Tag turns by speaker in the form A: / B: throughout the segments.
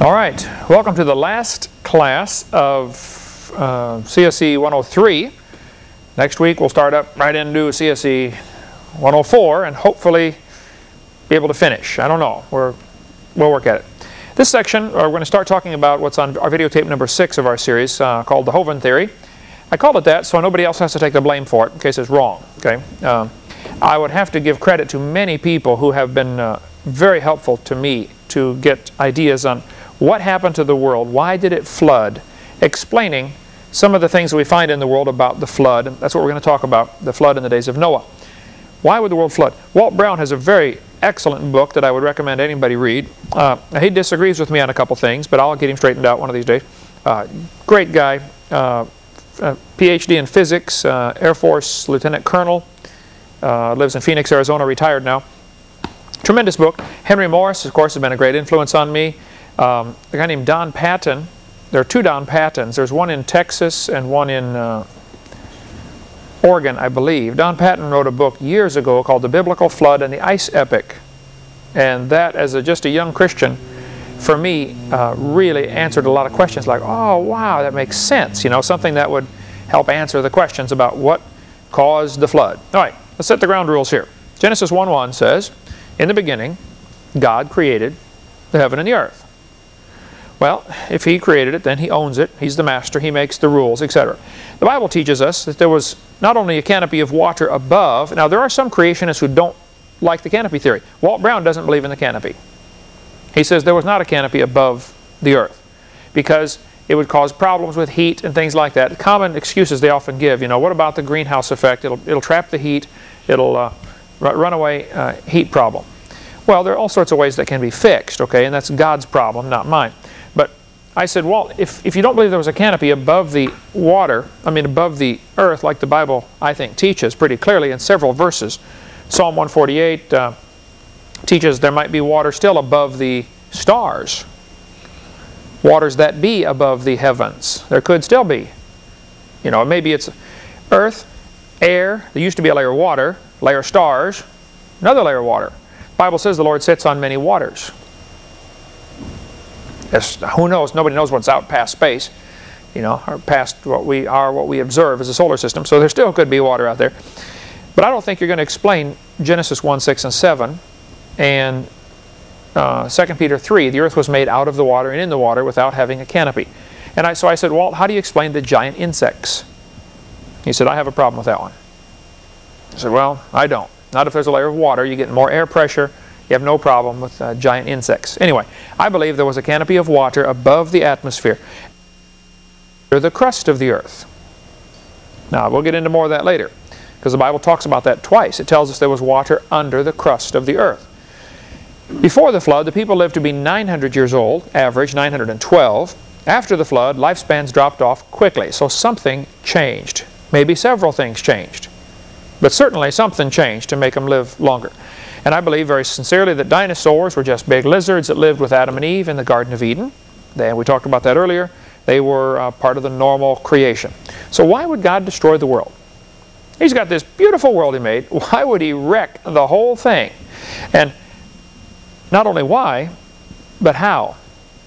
A: All right, welcome to the last class of uh, CSE 103. Next week we'll start up right into CSE 104 and hopefully be able to finish. I don't know, We're, we'll work at it. This section, uh, we're going to start talking about what's on our videotape number 6 of our series uh, called the Hovind Theory. I called it that so nobody else has to take the blame for it in case it's wrong. Okay, uh, I would have to give credit to many people who have been uh, very helpful to me to get ideas on what happened to the world? Why did it flood? Explaining some of the things that we find in the world about the flood. That's what we're going to talk about, the flood in the days of Noah. Why would the world flood? Walt Brown has a very excellent book that I would recommend anybody read. Uh, he disagrees with me on a couple things, but I'll get him straightened out one of these days. Uh, great guy, uh, uh PhD in physics, uh, Air Force Lieutenant Colonel, uh, lives in Phoenix, Arizona, retired now. Tremendous book. Henry Morris, of course, has been a great influence on me. Um, a guy named Don Patton. There are two Don Pattons. There's one in Texas and one in uh, Oregon, I believe. Don Patten wrote a book years ago called The Biblical Flood and the Ice Epoch. And that, as a, just a young Christian, for me, uh, really answered a lot of questions like, oh, wow, that makes sense. You know, something that would help answer the questions about what caused the flood. All right, let's set the ground rules here. Genesis 1.1 says, In the beginning, God created the heaven and the earth. Well, if he created it, then he owns it. He's the master. He makes the rules, etc. The Bible teaches us that there was not only a canopy of water above. Now, there are some creationists who don't like the canopy theory. Walt Brown doesn't believe in the canopy. He says there was not a canopy above the earth because it would cause problems with heat and things like that. Common excuses they often give, you know, what about the greenhouse effect? It'll, it'll trap the heat. It'll uh, runaway uh, heat problem. Well, there are all sorts of ways that can be fixed, okay, and that's God's problem, not mine. I said, well, if, if you don't believe there was a canopy above the water, I mean above the earth, like the Bible, I think, teaches pretty clearly in several verses. Psalm 148 uh, teaches there might be water still above the stars. Waters that be above the heavens. There could still be. You know, maybe it's earth, air, there used to be a layer of water, layer of stars, another layer of water. The Bible says the Lord sits on many waters who knows? Nobody knows what's out past space, you know, or past what we are, what we observe as a solar system. So there still could be water out there. But I don't think you're going to explain Genesis 1, 6, and 7 and uh, 2 Peter 3, the earth was made out of the water and in the water without having a canopy. And I, so I said, Walt, how do you explain the giant insects? He said, I have a problem with that one. I said, well, I don't. Not if there's a layer of water. You get more air pressure you have no problem with uh, giant insects. Anyway, I believe there was a canopy of water above the atmosphere, under the crust of the earth. Now, we'll get into more of that later, because the Bible talks about that twice. It tells us there was water under the crust of the earth. Before the flood, the people lived to be 900 years old, average 912. After the flood, lifespans dropped off quickly, so something changed. Maybe several things changed. But certainly something changed to make them live longer. And I believe very sincerely that dinosaurs were just big lizards that lived with Adam and Eve in the Garden of Eden. They, we talked about that earlier. They were uh, part of the normal creation. So why would God destroy the world? He's got this beautiful world he made. Why would he wreck the whole thing? And not only why, but how?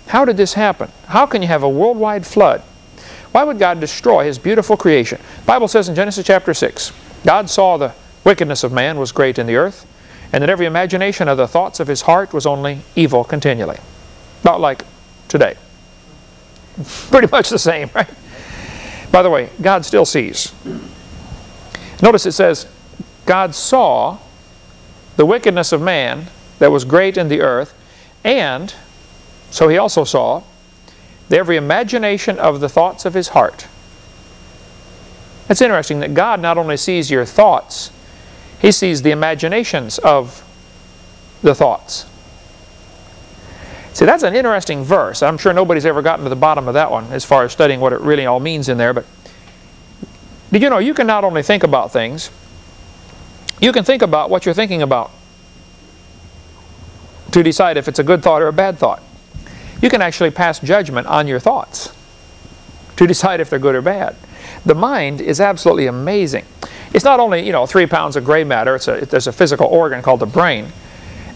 A: How did this happen? How can you have a worldwide flood? Why would God destroy his beautiful creation? The Bible says in Genesis chapter 6, God saw the wickedness of man was great in the earth, and that every imagination of the thoughts of his heart was only evil continually. Not like today. Pretty much the same, right? By the way, God still sees. Notice it says, God saw the wickedness of man that was great in the earth, and so he also saw the every imagination of the thoughts of his heart. It's interesting that God not only sees your thoughts, he sees the imaginations of the thoughts. See, that's an interesting verse. I'm sure nobody's ever gotten to the bottom of that one as far as studying what it really all means in there. But did you know you can not only think about things, you can think about what you're thinking about to decide if it's a good thought or a bad thought. You can actually pass judgment on your thoughts to decide if they're good or bad. The mind is absolutely amazing. It's not only, you know, three pounds of gray matter, it's a, there's a physical organ called the brain.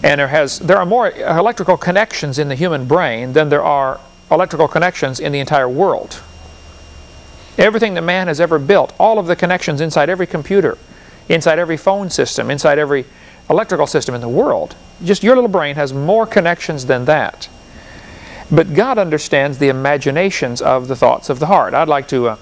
A: And there, has, there are more electrical connections in the human brain than there are electrical connections in the entire world. Everything that man has ever built, all of the connections inside every computer, inside every phone system, inside every electrical system in the world, just your little brain has more connections than that. But God understands the imaginations of the thoughts of the heart. I'd like to uh,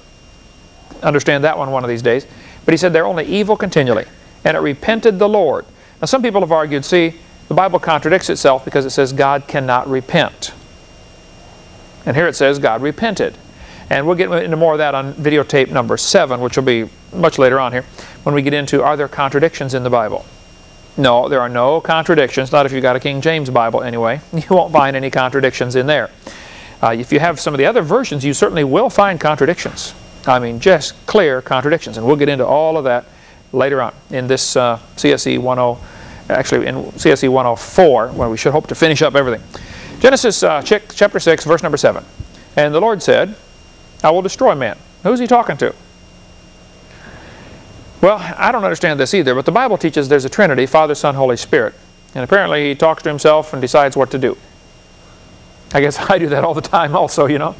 A: understand that one one of these days. But he said they're only evil continually. And it repented the Lord. Now some people have argued, see, the Bible contradicts itself because it says God cannot repent. And here it says God repented. And we'll get into more of that on videotape number 7, which will be much later on here, when we get into are there contradictions in the Bible. No, there are no contradictions, not if you've got a King James Bible anyway. You won't find any contradictions in there. Uh, if you have some of the other versions, you certainly will find contradictions. I mean, just clear contradictions. And we'll get into all of that later on in this uh, CSE 10, actually in CSE 104, where we should hope to finish up everything. Genesis uh, chapter 6, verse number 7. And the Lord said, I will destroy man. Who's he talking to? Well, I don't understand this either, but the Bible teaches there's a Trinity, Father, Son, Holy Spirit. And apparently he talks to himself and decides what to do. I guess I do that all the time also, you know.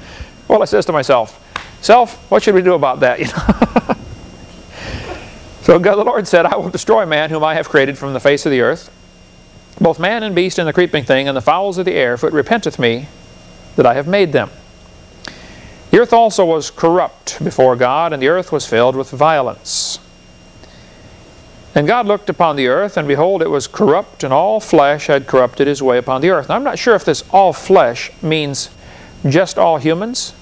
A: Well, I says to myself, Self, what should we do about that? You know? so God the Lord said, I will destroy man whom I have created from the face of the earth, both man and beast and the creeping thing and the fowls of the air, for it repenteth me that I have made them. The earth also was corrupt before God, and the earth was filled with violence. And God looked upon the earth, and behold, it was corrupt, and all flesh had corrupted his way upon the earth. Now, I'm not sure if this all flesh means just all humans,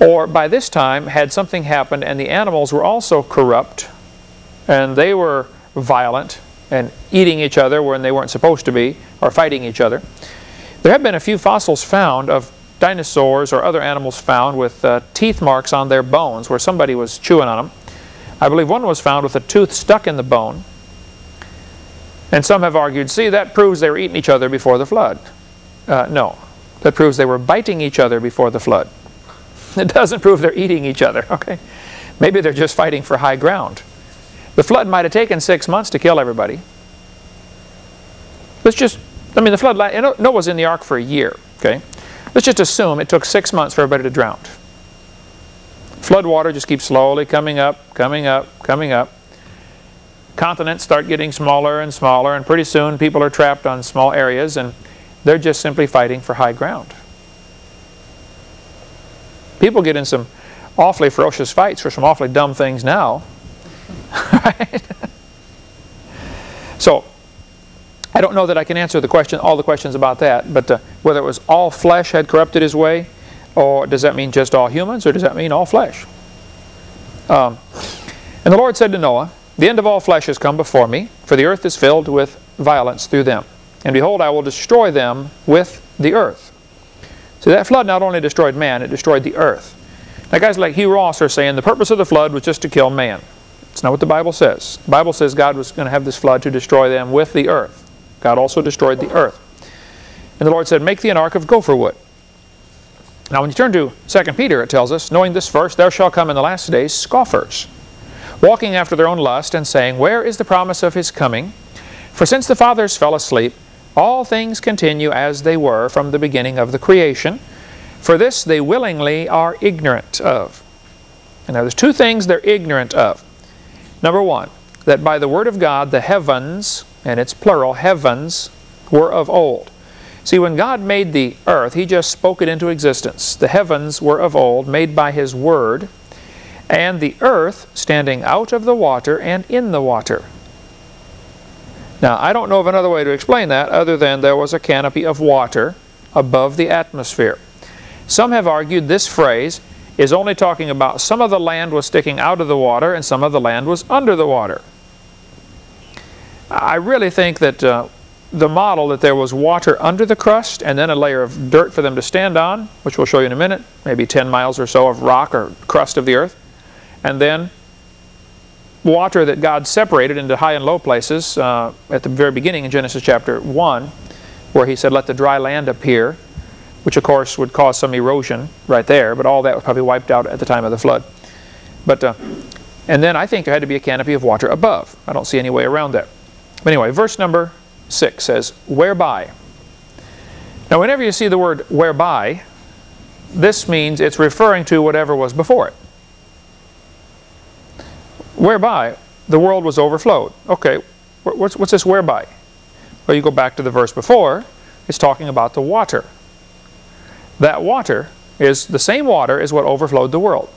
A: or by this time had something happened and the animals were also corrupt, and they were violent and eating each other when they weren't supposed to be, or fighting each other. There have been a few fossils found of dinosaurs or other animals found with uh, teeth marks on their bones where somebody was chewing on them. I believe one was found with a tooth stuck in the bone. And some have argued, see, that proves they were eating each other before the flood. Uh, no, that proves they were biting each other before the flood. It doesn't prove they're eating each other, okay? Maybe they're just fighting for high ground. The flood might have taken six months to kill everybody. Let's just, I mean, the flood, Noah was in the ark for a year, okay? Let's just assume it took six months for everybody to drown. Flood water just keeps slowly coming up, coming up, coming up. Continents start getting smaller and smaller, and pretty soon people are trapped on small areas, and they're just simply fighting for high ground. People get in some awfully ferocious fights for some awfully dumb things now. right? so, I don't know that I can answer the question, all the questions about that, but uh, whether it was all flesh had corrupted his way, or does that mean just all humans, or does that mean all flesh? Um, and the Lord said to Noah, The end of all flesh has come before me, for the earth is filled with violence through them. And behold, I will destroy them with the earth. So that flood not only destroyed man, it destroyed the earth. Now guys like Hugh Ross are saying the purpose of the flood was just to kill man. It's not what the Bible says. The Bible says God was going to have this flood to destroy them with the earth. God also destroyed the earth. And the Lord said, Make thee an ark of gopher wood. Now when you turn to 2 Peter, it tells us, Knowing this first, there shall come in the last days scoffers, walking after their own lust, and saying, Where is the promise of his coming? For since the fathers fell asleep, all things continue as they were from the beginning of the creation. For this they willingly are ignorant of. And now there's two things they're ignorant of. Number one, that by the word of God the heavens, and it's plural, heavens, were of old. See, when God made the earth, He just spoke it into existence. The heavens were of old, made by His Word, and the earth standing out of the water and in the water. Now, I don't know of another way to explain that other than there was a canopy of water above the atmosphere. Some have argued this phrase is only talking about some of the land was sticking out of the water and some of the land was under the water. I really think that uh, the model that there was water under the crust and then a layer of dirt for them to stand on, which we'll show you in a minute, maybe 10 miles or so of rock or crust of the earth, and then water that God separated into high and low places uh, at the very beginning in Genesis chapter 1, where he said, let the dry land appear, which of course would cause some erosion right there, but all that was probably wiped out at the time of the flood. But, uh, and then I think there had to be a canopy of water above. I don't see any way around that. But anyway, verse number 6 says, whereby. Now whenever you see the word whereby, this means it's referring to whatever was before it. Whereby the world was overflowed. Okay, what's, what's this whereby? Well, you go back to the verse before, it's talking about the water. That water is the same water as what overflowed the world.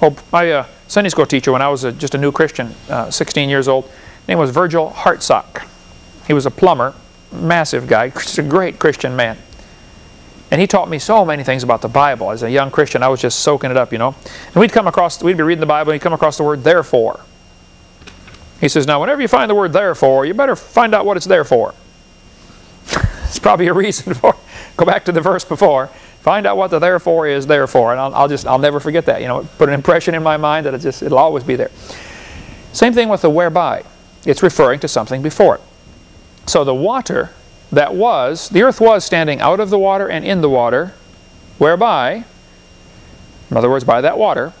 A: Well, my uh, Sunday school teacher, when I was a, just a new Christian, uh, 16 years old, name was Virgil Hartsock. He was a plumber, massive guy, a great Christian man. And he taught me so many things about the Bible. As a young Christian, I was just soaking it up, you know. And we'd come across, we'd be reading the Bible and we'd come across the word therefore. He says, now whenever you find the word therefore, you better find out what it's there for. it's probably a reason for Go back to the verse before. Find out what the therefore is therefore. And I'll, I'll just, I'll never forget that. You know, put an impression in my mind that it just, it'll always be there. Same thing with the whereby. It's referring to something before it. So the water that was, the earth was standing out of the water and in the water, whereby, in other words, by that water,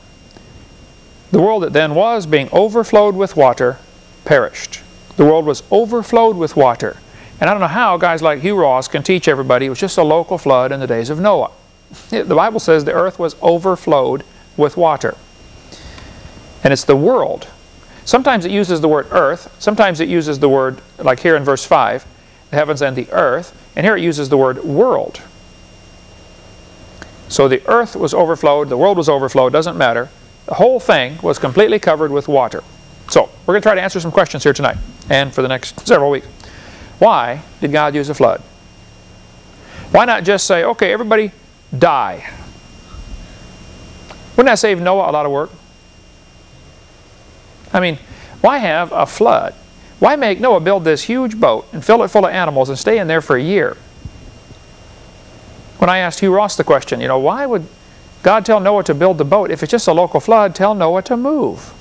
A: the world that then was, being overflowed with water, perished. The world was overflowed with water. And I don't know how guys like Hugh Ross can teach everybody it was just a local flood in the days of Noah. The Bible says the earth was overflowed with water. And it's the world. Sometimes it uses the word earth. Sometimes it uses the word, like here in verse 5, the heavens and the earth. And here it uses the word world. So the earth was overflowed, the world was overflowed, doesn't matter. The whole thing was completely covered with water. So we're going to try to answer some questions here tonight and for the next several weeks. Why did God use a flood? Why not just say, okay, everybody die? Wouldn't that save Noah a lot of work? I mean, why have a flood? Why make Noah build this huge boat and fill it full of animals and stay in there for a year? When I asked Hugh Ross the question, you know, why would God tell Noah to build the boat? If it's just a local flood, tell Noah to move.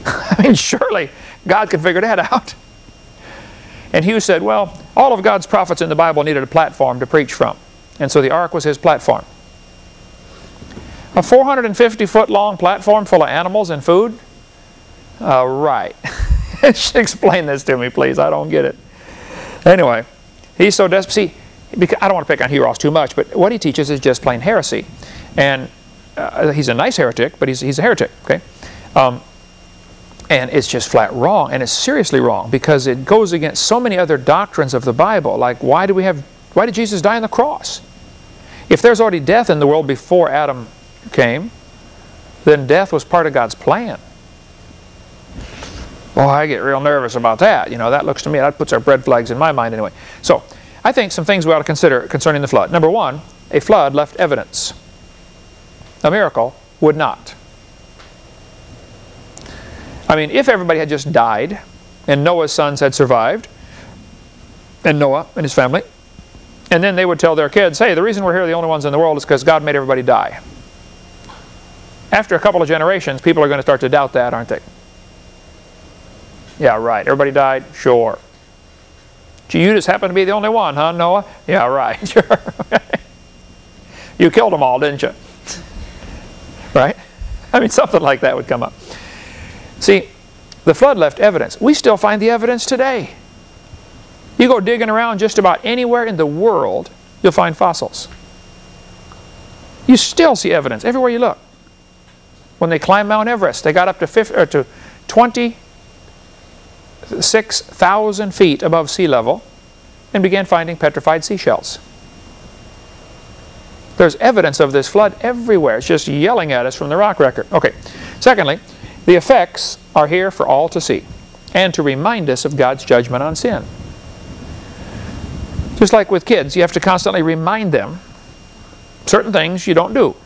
A: I mean, surely God could figure that out. And Hugh said, well, all of God's prophets in the Bible needed a platform to preach from. And so the ark was his platform. A 450 foot long platform full of animals and food? Uh, right. Explain this to me, please. I don't get it. Anyway, he's so desperate. See, because, I don't want to pick on Hugh Ross too much, but what he teaches is just plain heresy. And uh, he's a nice heretic, but he's, he's a heretic, okay? Um, and it's just flat wrong, and it's seriously wrong because it goes against so many other doctrines of the Bible. Like, why do we have, why did Jesus die on the cross? If there's already death in the world before Adam came, then death was part of God's plan. Well, I get real nervous about that. You know, that looks to me, that puts our red flags in my mind anyway. So, I think some things we ought to consider concerning the flood. Number one, a flood left evidence. A miracle would not. I mean, if everybody had just died and Noah's sons had survived, and Noah and his family, and then they would tell their kids, hey, the reason we're here the only ones in the world is because God made everybody die. After a couple of generations, people are going to start to doubt that, aren't they? Yeah, right. Everybody died? Sure. Gee, you just happened to be the only one, huh, Noah? Yeah, right. Sure. you killed them all, didn't you? right? I mean, something like that would come up. See, the flood left evidence. We still find the evidence today. You go digging around just about anywhere in the world, you'll find fossils. You still see evidence everywhere you look. When they climbed Mount Everest, they got up to, 50, uh, to 20 6,000 feet above sea level and began finding petrified seashells. There's evidence of this flood everywhere. It's just yelling at us from the rock record. Okay. Secondly, the effects are here for all to see and to remind us of God's judgment on sin. Just like with kids, you have to constantly remind them certain things you don't do.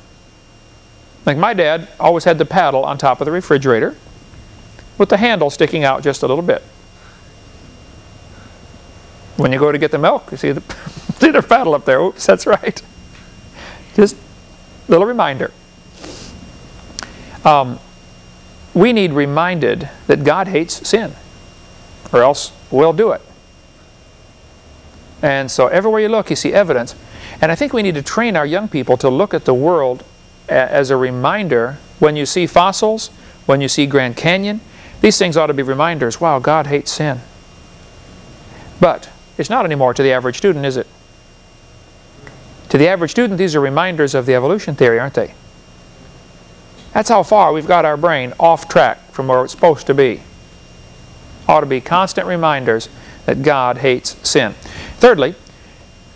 A: Like my dad always had the paddle on top of the refrigerator with the handle sticking out just a little bit. When you go to get the milk, you see the, see the paddle up there. Oops, that's right. Just a little reminder. Um, we need reminded that God hates sin or else we'll do it. And so everywhere you look, you see evidence. And I think we need to train our young people to look at the world as a reminder when you see fossils, when you see Grand Canyon. These things ought to be reminders. Wow, God hates sin. But it's not anymore to the average student, is it? To the average student, these are reminders of the evolution theory, aren't they? That's how far we've got our brain off track from where it's supposed to be. Ought to be constant reminders that God hates sin. Thirdly,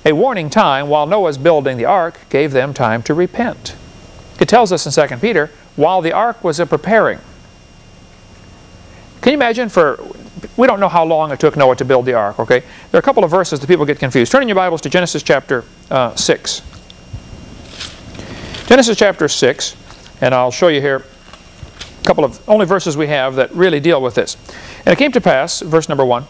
A: a warning time while Noah's building the ark gave them time to repent. It tells us in 2 Peter, while the ark was a preparing. Can you imagine for, we don't know how long it took Noah to build the ark, okay? There are a couple of verses that people get confused. Turn in your Bibles to Genesis chapter uh, 6. Genesis chapter 6, and I'll show you here a couple of only verses we have that really deal with this. And it came to pass, verse number 1,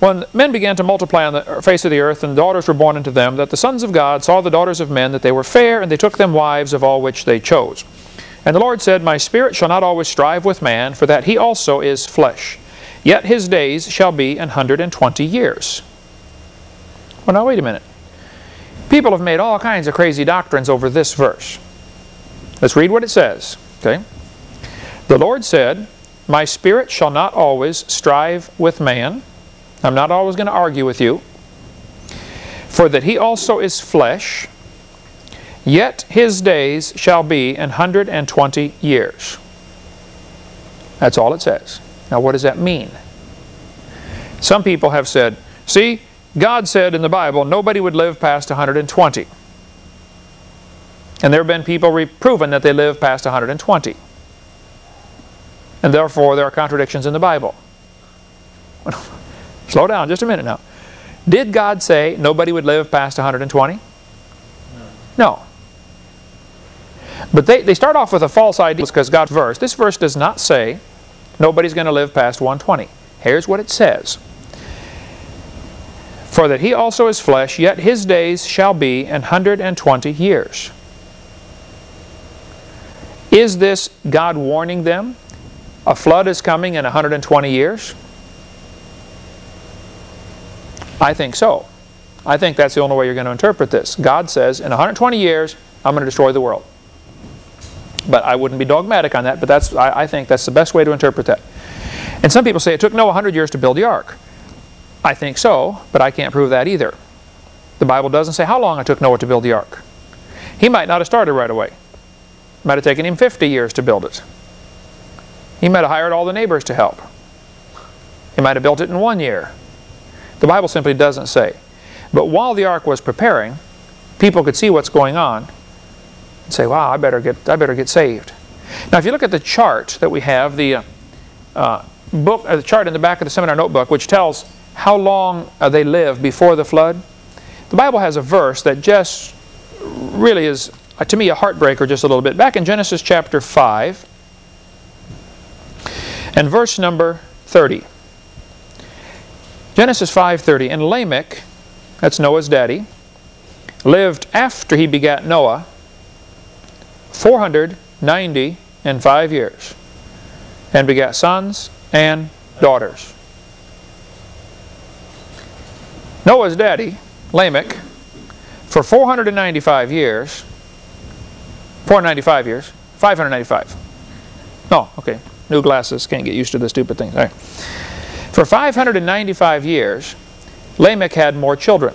A: when men began to multiply on the face of the earth, and daughters were born unto them, that the sons of God saw the daughters of men, that they were fair, and they took them wives of all which they chose. And the Lord said, My spirit shall not always strive with man, for that he also is flesh. Yet his days shall be an hundred and twenty years. Well, now wait a minute. People have made all kinds of crazy doctrines over this verse. Let's read what it says. Okay. The Lord said, My spirit shall not always strive with man, I'm not always going to argue with you. For that he also is flesh, yet his days shall be an hundred and twenty years. That's all it says. Now what does that mean? Some people have said, see, God said in the Bible nobody would live past 120. And there have been people proven that they live past 120. And therefore there are contradictions in the Bible. Slow down just a minute now. Did God say nobody would live past 120? No. But they, they start off with a false idea because God's verse. This verse does not say nobody's going to live past 120. Here's what it says. For that he also is flesh, yet his days shall be an hundred and twenty years. Is this God warning them? A flood is coming in 120 years? I think so. I think that's the only way you're going to interpret this. God says, in 120 years, I'm going to destroy the world. But I wouldn't be dogmatic on that, but that's I, I think that's the best way to interpret that. And some people say it took Noah 100 years to build the ark. I think so, but I can't prove that either. The Bible doesn't say how long it took Noah to build the ark. He might not have started right away. It might have taken him 50 years to build it. He might have hired all the neighbors to help. He might have built it in one year. The Bible simply doesn't say. But while the ark was preparing, people could see what's going on and say, wow, I better get, I better get saved. Now if you look at the chart that we have, the uh, uh, book, uh, the chart in the back of the seminar notebook, which tells how long uh, they lived before the flood, the Bible has a verse that just really is, uh, to me, a heartbreaker just a little bit. Back in Genesis chapter 5 and verse number 30. Genesis 5.30, And Lamech, that's Noah's daddy, lived after he begat Noah 490 and five years, and begat sons and daughters. Noah's daddy, Lamech, for 495 years, 495 years, 595. Oh, okay. New glasses, can't get used to the stupid thing. All right. For 595 years, Lamech had more children.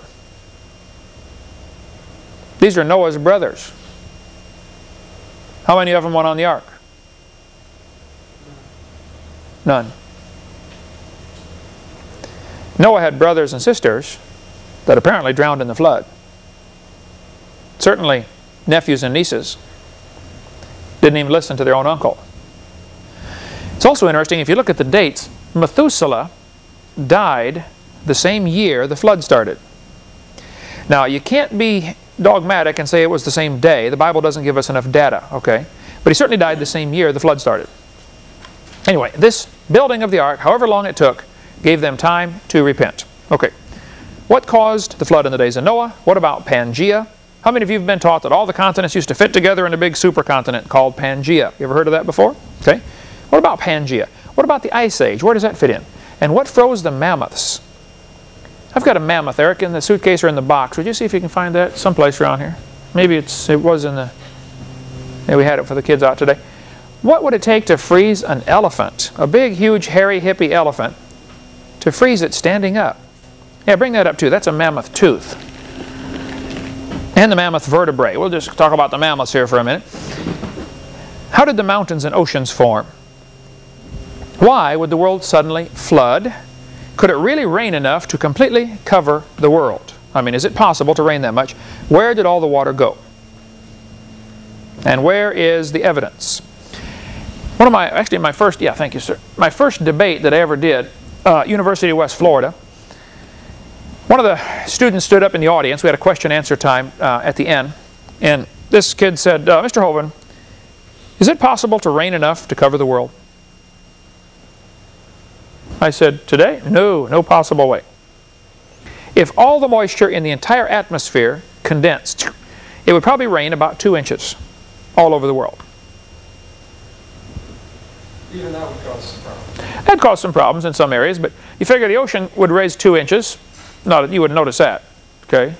A: These are Noah's brothers. How many of them went on the ark? None. Noah had brothers and sisters that apparently drowned in the flood. Certainly nephews and nieces didn't even listen to their own uncle. It's also interesting if you look at the dates Methuselah died the same year the flood started. Now, you can't be dogmatic and say it was the same day. The Bible doesn't give us enough data, okay? But he certainly died the same year the flood started. Anyway, this building of the ark, however long it took, gave them time to repent. Okay, what caused the flood in the days of Noah? What about Pangea? How many of you have been taught that all the continents used to fit together in a big supercontinent called Pangea? You ever heard of that before? Okay. What about Pangea? What about the Ice Age? Where does that fit in? And what froze the mammoths? I've got a mammoth, Eric, in the suitcase or in the box. Would you see if you can find that someplace around here? Maybe it's it was in the... Yeah, we had it for the kids out today. What would it take to freeze an elephant, a big, huge, hairy, hippie elephant, to freeze it standing up? Yeah, bring that up too. That's a mammoth tooth. And the mammoth vertebrae. We'll just talk about the mammoths here for a minute. How did the mountains and oceans form? Why would the world suddenly flood? Could it really rain enough to completely cover the world? I mean, is it possible to rain that much? Where did all the water go? And where is the evidence? One of my, actually my first, yeah, thank you, sir. My first debate that I ever did, uh, University of West Florida, one of the students stood up in the audience. We had a question answer time uh, at the end. And this kid said, uh, Mr. Hovind, is it possible to rain enough to cover the world? I said, today? No, no possible way. If all the moisture in the entire atmosphere condensed, it would probably rain about two inches all over the world.
B: Even that would cause some problems.
A: That'd cause some problems in some areas, but you figure the ocean would raise two inches. Not, you wouldn't notice that, okay?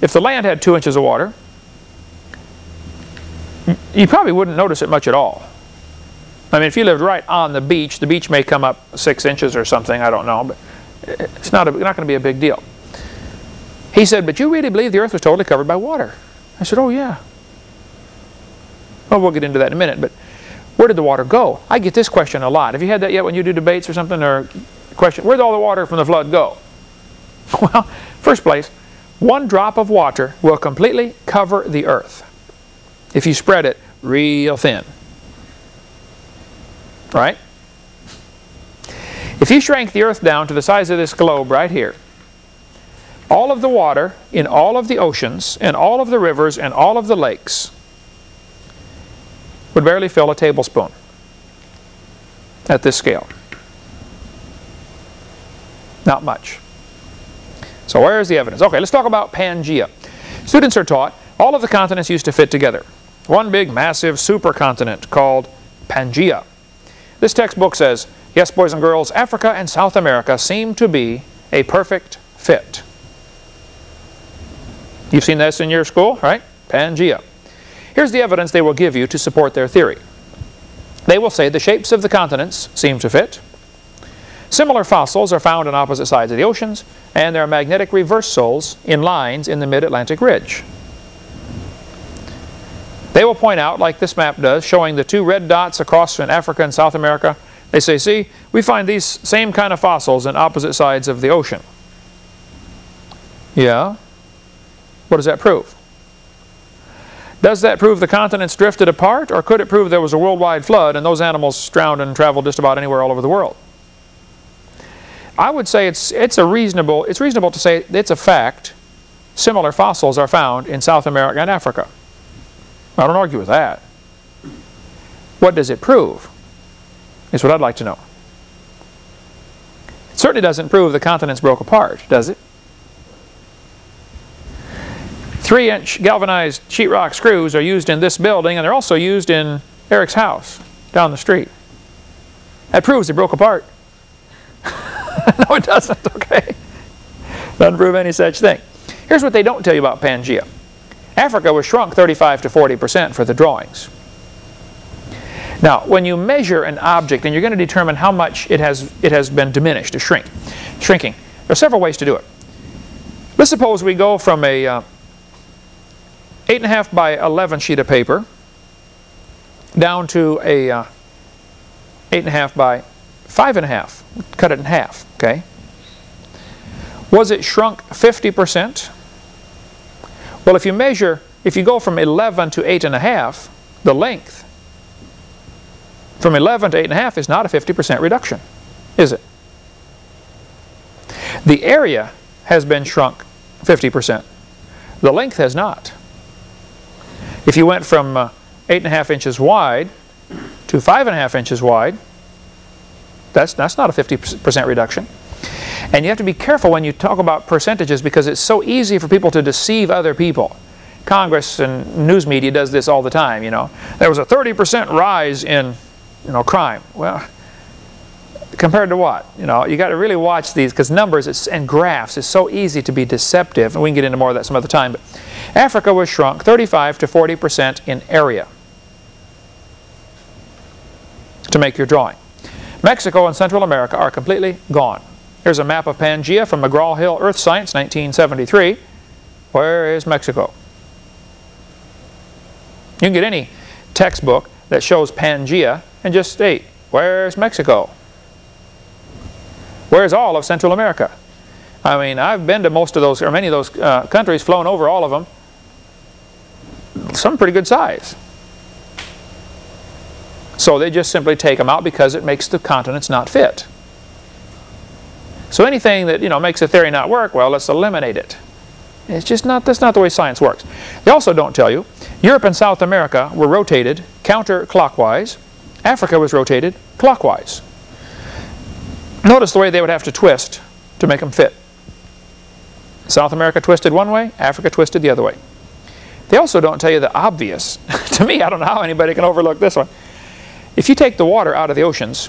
A: If the land had two inches of water, you probably wouldn't notice it much at all. I mean, if you lived right on the beach, the beach may come up six inches or something, I don't know, but it's not, a, not going to be a big deal. He said, but you really believe the earth was totally covered by water? I said, oh yeah. Well, we'll get into that in a minute, but where did the water go? I get this question a lot. Have you had that yet when you do debates or something, or question, where did all the water from the flood go? Well, first place, one drop of water will completely cover the earth if you spread it real thin. Right? If you shrank the earth down to the size of this globe right here, all of the water in all of the oceans and all of the rivers and all of the lakes would barely fill a tablespoon at this scale. Not much. So where is the evidence? Okay, let's talk about Pangea. Students are taught all of the continents used to fit together. One big, massive supercontinent called Pangea. This textbook says, yes, boys and girls, Africa and South America seem to be a perfect fit. You've seen this in your school, right? Pangea. Here's the evidence they will give you to support their theory. They will say the shapes of the continents seem to fit. Similar fossils are found on opposite sides of the oceans, and there are magnetic reversals in lines in the mid-Atlantic ridge. They will point out, like this map does, showing the two red dots across in Africa and South America. They say, see, we find these same kind of fossils in opposite sides of the ocean. Yeah? What does that prove? Does that prove the continents drifted apart, or could it prove there was a worldwide flood and those animals drowned and traveled just about anywhere all over the world? I would say it's, it's, a reasonable, it's reasonable to say it's a fact similar fossils are found in South America and Africa. I don't argue with that. What does it prove? Is what I'd like to know. It certainly doesn't prove the continents broke apart, does it? Three inch galvanized sheetrock screws are used in this building and they're also used in Eric's house down the street. That proves they broke apart. no it doesn't, okay. Doesn't prove any such thing. Here's what they don't tell you about Pangea. Africa was shrunk 35 to 40% for the drawings. Now, when you measure an object and you're going to determine how much it has, it has been diminished, or shrink, shrinking, there are several ways to do it. Let's suppose we go from a uh, 8.5 by 11 sheet of paper down to a uh, 8.5 by 5.5. Cut it in half, okay? Was it shrunk 50%? Well, if you measure, if you go from 11 to 8.5, the length from 11 to 8.5 is not a 50% reduction, is it? The area has been shrunk 50%. The length has not. If you went from uh, 8.5 inches wide to 5.5 inches wide, that's, that's not a 50% reduction. And you have to be careful when you talk about percentages because it's so easy for people to deceive other people. Congress and news media does this all the time, you know. There was a 30% rise in, you know, crime. Well, compared to what? You know, you got to really watch these because numbers and graphs is so easy to be deceptive. And we can get into more of that some other time. But Africa was shrunk 35 to 40% in area to make your drawing. Mexico and Central America are completely gone. Here's a map of Pangaea from McGraw-Hill Earth Science, 1973. Where is Mexico? You can get any textbook that shows Pangaea and just state, where's Mexico? Where's all of Central America? I mean, I've been to most of those, or many of those uh, countries, flown over all of them. Some pretty good size. So they just simply take them out because it makes the continents not fit. So anything that you know makes a theory not work, well, let's eliminate it. It's just not, that's not the way science works. They also don't tell you, Europe and South America were rotated counterclockwise. Africa was rotated clockwise. Notice the way they would have to twist to make them fit. South America twisted one way, Africa twisted the other way. They also don't tell you the obvious. to me, I don't know how anybody can overlook this one. If you take the water out of the oceans,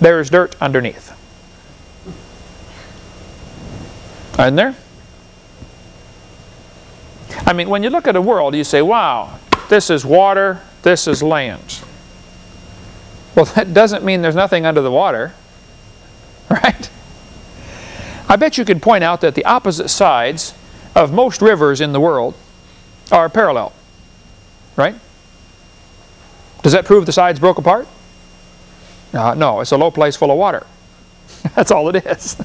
A: there is dirt underneath. Isn't there? I mean, when you look at a world, you say, wow, this is water, this is land. Well, that doesn't mean there's nothing under the water, right? I bet you could point out that the opposite sides of most rivers in the world are parallel, right? Does that prove the sides broke apart? Uh, no, it's a low place full of water. That's all it is.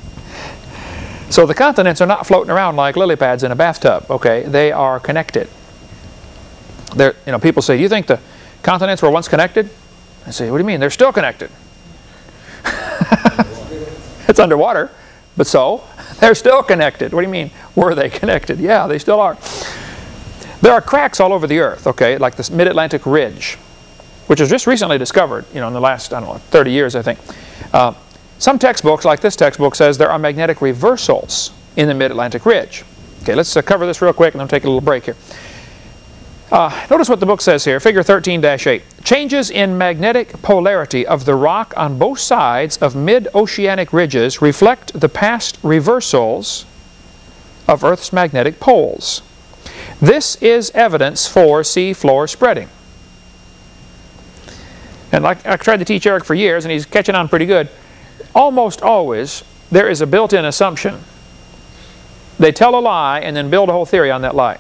A: So the continents are not floating around like lily pads in a bathtub, okay? They are connected. They're, you know, people say, do you think the continents were once connected? I say, what do you mean? They're still connected. it's underwater, but so, they're still connected. What do you mean, were they connected? Yeah, they still are. There are cracks all over the earth, okay, like this mid-Atlantic ridge, which was just recently discovered, you know, in the last, I don't know, 30 years, I think. Uh, some textbooks, like this textbook, says there are magnetic reversals in the mid-Atlantic ridge. Okay, let's uh, cover this real quick and then take a little break here. Uh, notice what the book says here, figure 13-8. Changes in magnetic polarity of the rock on both sides of mid-oceanic ridges reflect the past reversals of Earth's magnetic poles. This is evidence for seafloor spreading. And like I tried to teach Eric for years, and he's catching on pretty good, almost always there is a built-in assumption. They tell a lie and then build a whole theory on that lie.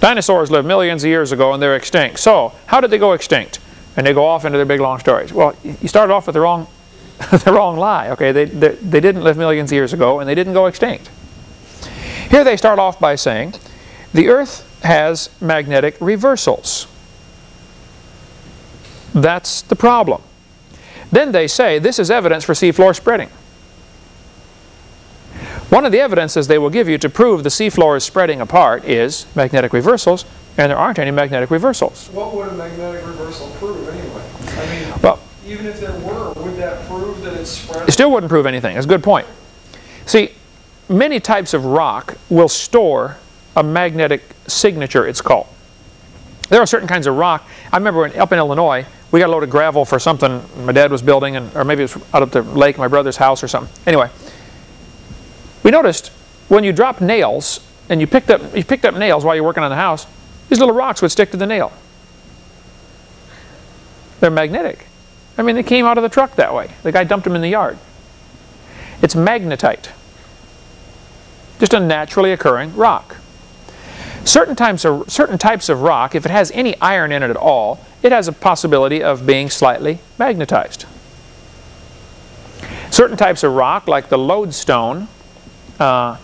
A: Dinosaurs lived millions of years ago and they're extinct. So, how did they go extinct? And they go off into their big long stories. Well, you started off with the wrong, the wrong lie. Okay, they, they, they didn't live millions of years ago and they didn't go extinct. Here they start off by saying, the Earth has magnetic reversals. That's the problem. Then they say, this is evidence for seafloor spreading. One of the evidences they will give you to prove the seafloor is spreading apart is magnetic reversals, and there aren't any magnetic reversals.
B: What would a magnetic reversal prove anyway? I mean,
A: well,
B: even if there were, would that prove that it's spreading?
A: It still wouldn't prove anything. That's a good point. See, many types of rock will store a magnetic signature, it's called. There are certain kinds of rock. I remember when, up in Illinois, we got a load of gravel for something my dad was building, and, or maybe it was out at the lake, my brother's house or something. Anyway, we noticed when you dropped nails and you picked up you picked up nails while you're working on the house, these little rocks would stick to the nail. They're magnetic. I mean, they came out of the truck that way. The guy dumped them in the yard. It's magnetite. Just a naturally occurring rock. Certain types of certain types of rock, if it has any iron in it at all, it has a possibility of being slightly magnetized. Certain types of rock, like the lodestone, uh,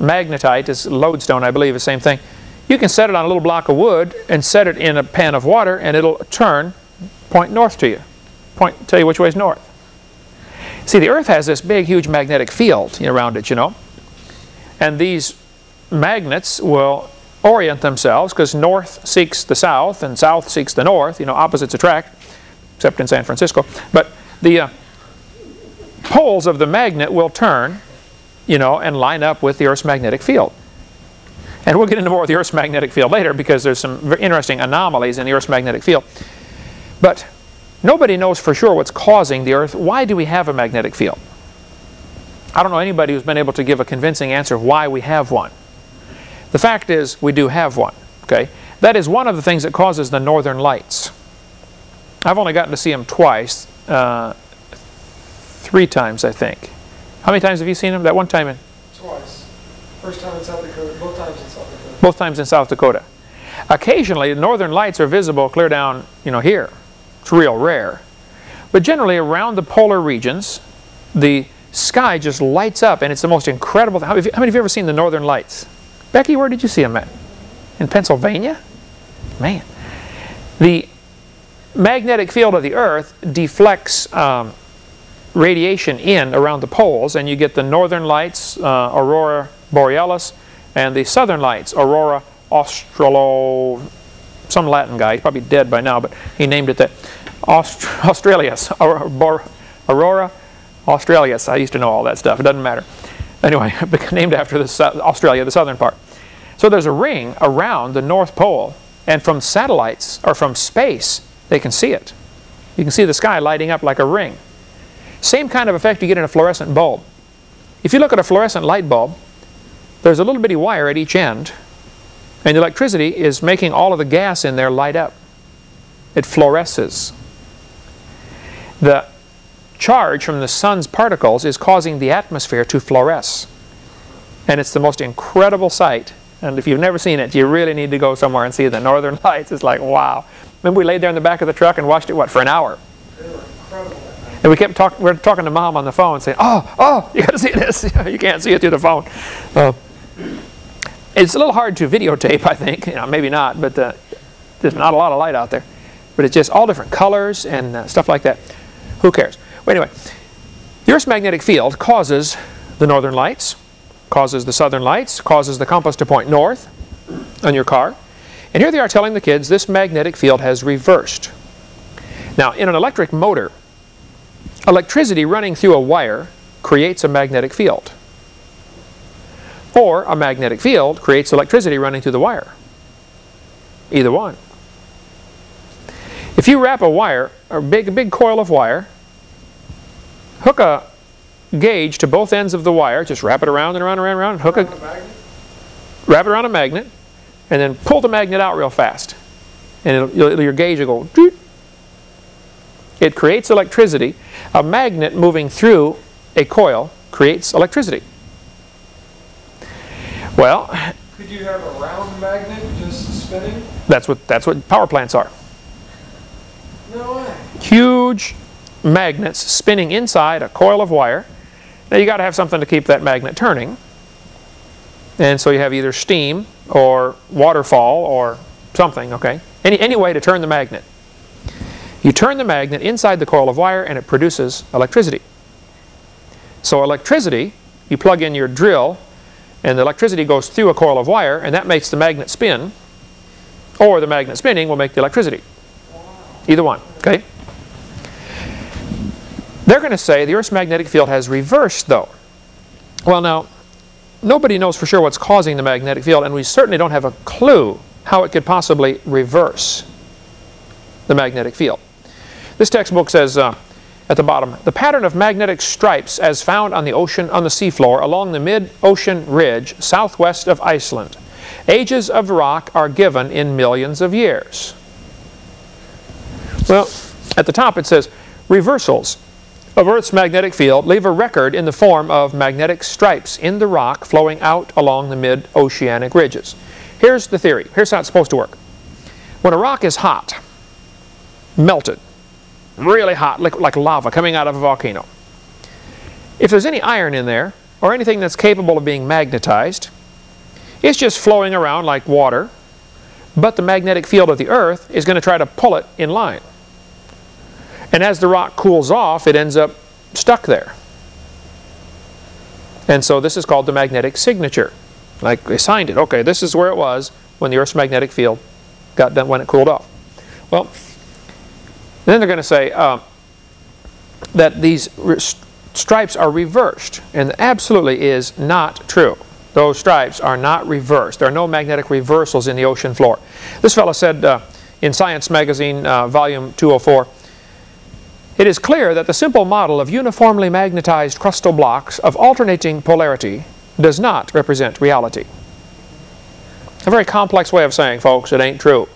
A: magnetite is lodestone, I believe, the same thing. You can set it on a little block of wood and set it in a pan of water and it'll turn, point north to you, point, tell you which way is north. See, the Earth has this big, huge magnetic field around it, you know. And these magnets will orient themselves because north seeks the south and south seeks the north, you know, opposites attract, except in San Francisco. But the uh, poles of the magnet will turn you know, and line up with the Earth's magnetic field. And we'll get into more of the Earth's magnetic field later because there's some very interesting anomalies in the Earth's magnetic field. But nobody knows for sure what's causing the Earth. Why do we have a magnetic field? I don't know anybody who's been able to give a convincing answer why we have one. The fact is we do have one. Okay, That is one of the things that causes the northern lights. I've only gotten to see them twice. Uh, three times, I think. How many times have you seen them? That one time in
B: Twice. First time in South Dakota, both times in South Dakota.
A: both times in South Dakota. Occasionally, the northern lights are visible clear down, you know, here. It's real rare. But generally, around the polar regions, the sky just lights up, and it's the most incredible thing. How many how many of you ever seen the northern lights? Becky, where did you see them at? In Pennsylvania? Man. The magnetic field of the Earth deflects um, radiation in around the poles, and you get the northern lights, uh, aurora borealis, and the southern lights, aurora australo, some Latin guy, he's probably dead by now, but he named it that, Aust Australis, aurora, australis. I used to know all that stuff, it doesn't matter. Anyway, named after the, Australia, the southern part. So there's a ring around the North Pole, and from satellites, or from space, they can see it. You can see the sky lighting up like a ring. Same kind of effect you get in a fluorescent bulb. If you look at a fluorescent light bulb, there's a little bitty wire at each end, and the electricity is making all of the gas in there light up. It fluoresces. The charge from the sun's particles is causing the atmosphere to fluoresce. And it's the most incredible sight. And if you've never seen it, you really need to go somewhere and see the northern lights. It's like, wow. Remember we laid there in the back of the truck and watched it, what, for an hour? And we kept talking, we were talking to mom on the phone saying, oh, oh, you got to see this. you can't see it through the phone. Uh, it's a little hard to videotape, I think. You know, maybe not, but uh, there's not a lot of light out there. But it's just all different colors and uh, stuff like that. Who cares? Well, anyway, the Earth's magnetic field causes the northern lights, causes the southern lights, causes the compass to point north on your car. And here they are telling the kids this magnetic field has reversed. Now, in an electric motor, electricity running through a wire creates a magnetic field. Or a magnetic field creates electricity running through the wire. Either one. If you wrap a wire, a big, big coil of wire, hook a gauge to both ends of the wire, just wrap it around and around and around, and around hook a,
B: magnet?
A: wrap it around a magnet, and then pull the magnet out real fast. And it'll, you'll- your gauge will go. It creates electricity. A magnet moving through a coil creates electricity. Well,
B: Could you have a round magnet just spinning?
A: that's what, that's what power plants are.
B: No way.
A: Huge magnets spinning inside a coil of wire. Now you got to have something to keep that magnet turning. And so you have either steam or waterfall or something, okay? Any, any way to turn the magnet. You turn the magnet inside the coil of wire and it produces electricity. So electricity, you plug in your drill and the electricity goes through a coil of wire and that makes the magnet spin or the magnet spinning will make the electricity. Either one, okay? They're going to say the Earth's magnetic field has reversed though. Well now, nobody knows for sure what's causing the magnetic field and we certainly don't have a clue how it could possibly reverse the magnetic field. This textbook says uh, at the bottom, the pattern of magnetic stripes as found on the ocean on the seafloor along the mid-ocean ridge southwest of Iceland. Ages of rock are given in millions of years. Well, at the top it says, reversals of Earth's magnetic field leave a record in the form of magnetic stripes in the rock flowing out along the mid-oceanic ridges. Here's the theory. Here's how it's supposed to work. When a rock is hot, melted, really hot, like, like lava coming out of a volcano, if there's any iron in there, or anything that's capable of being magnetized, it's just flowing around like water, but the magnetic field of the Earth is going to try to pull it in line. And as the rock cools off, it ends up stuck there. And so this is called the magnetic signature. Like they signed it. Okay, this is where it was when the Earth's magnetic field got done when it cooled off. Well, then they're going to say uh, that these stripes are reversed, and absolutely is not true. Those stripes are not reversed. There are no magnetic reversals in the ocean floor. This fellow said uh, in Science Magazine, uh, volume 204, it is clear that the simple model of uniformly magnetized crustal blocks of alternating polarity does not represent reality. A very complex way of saying, folks, it ain't true.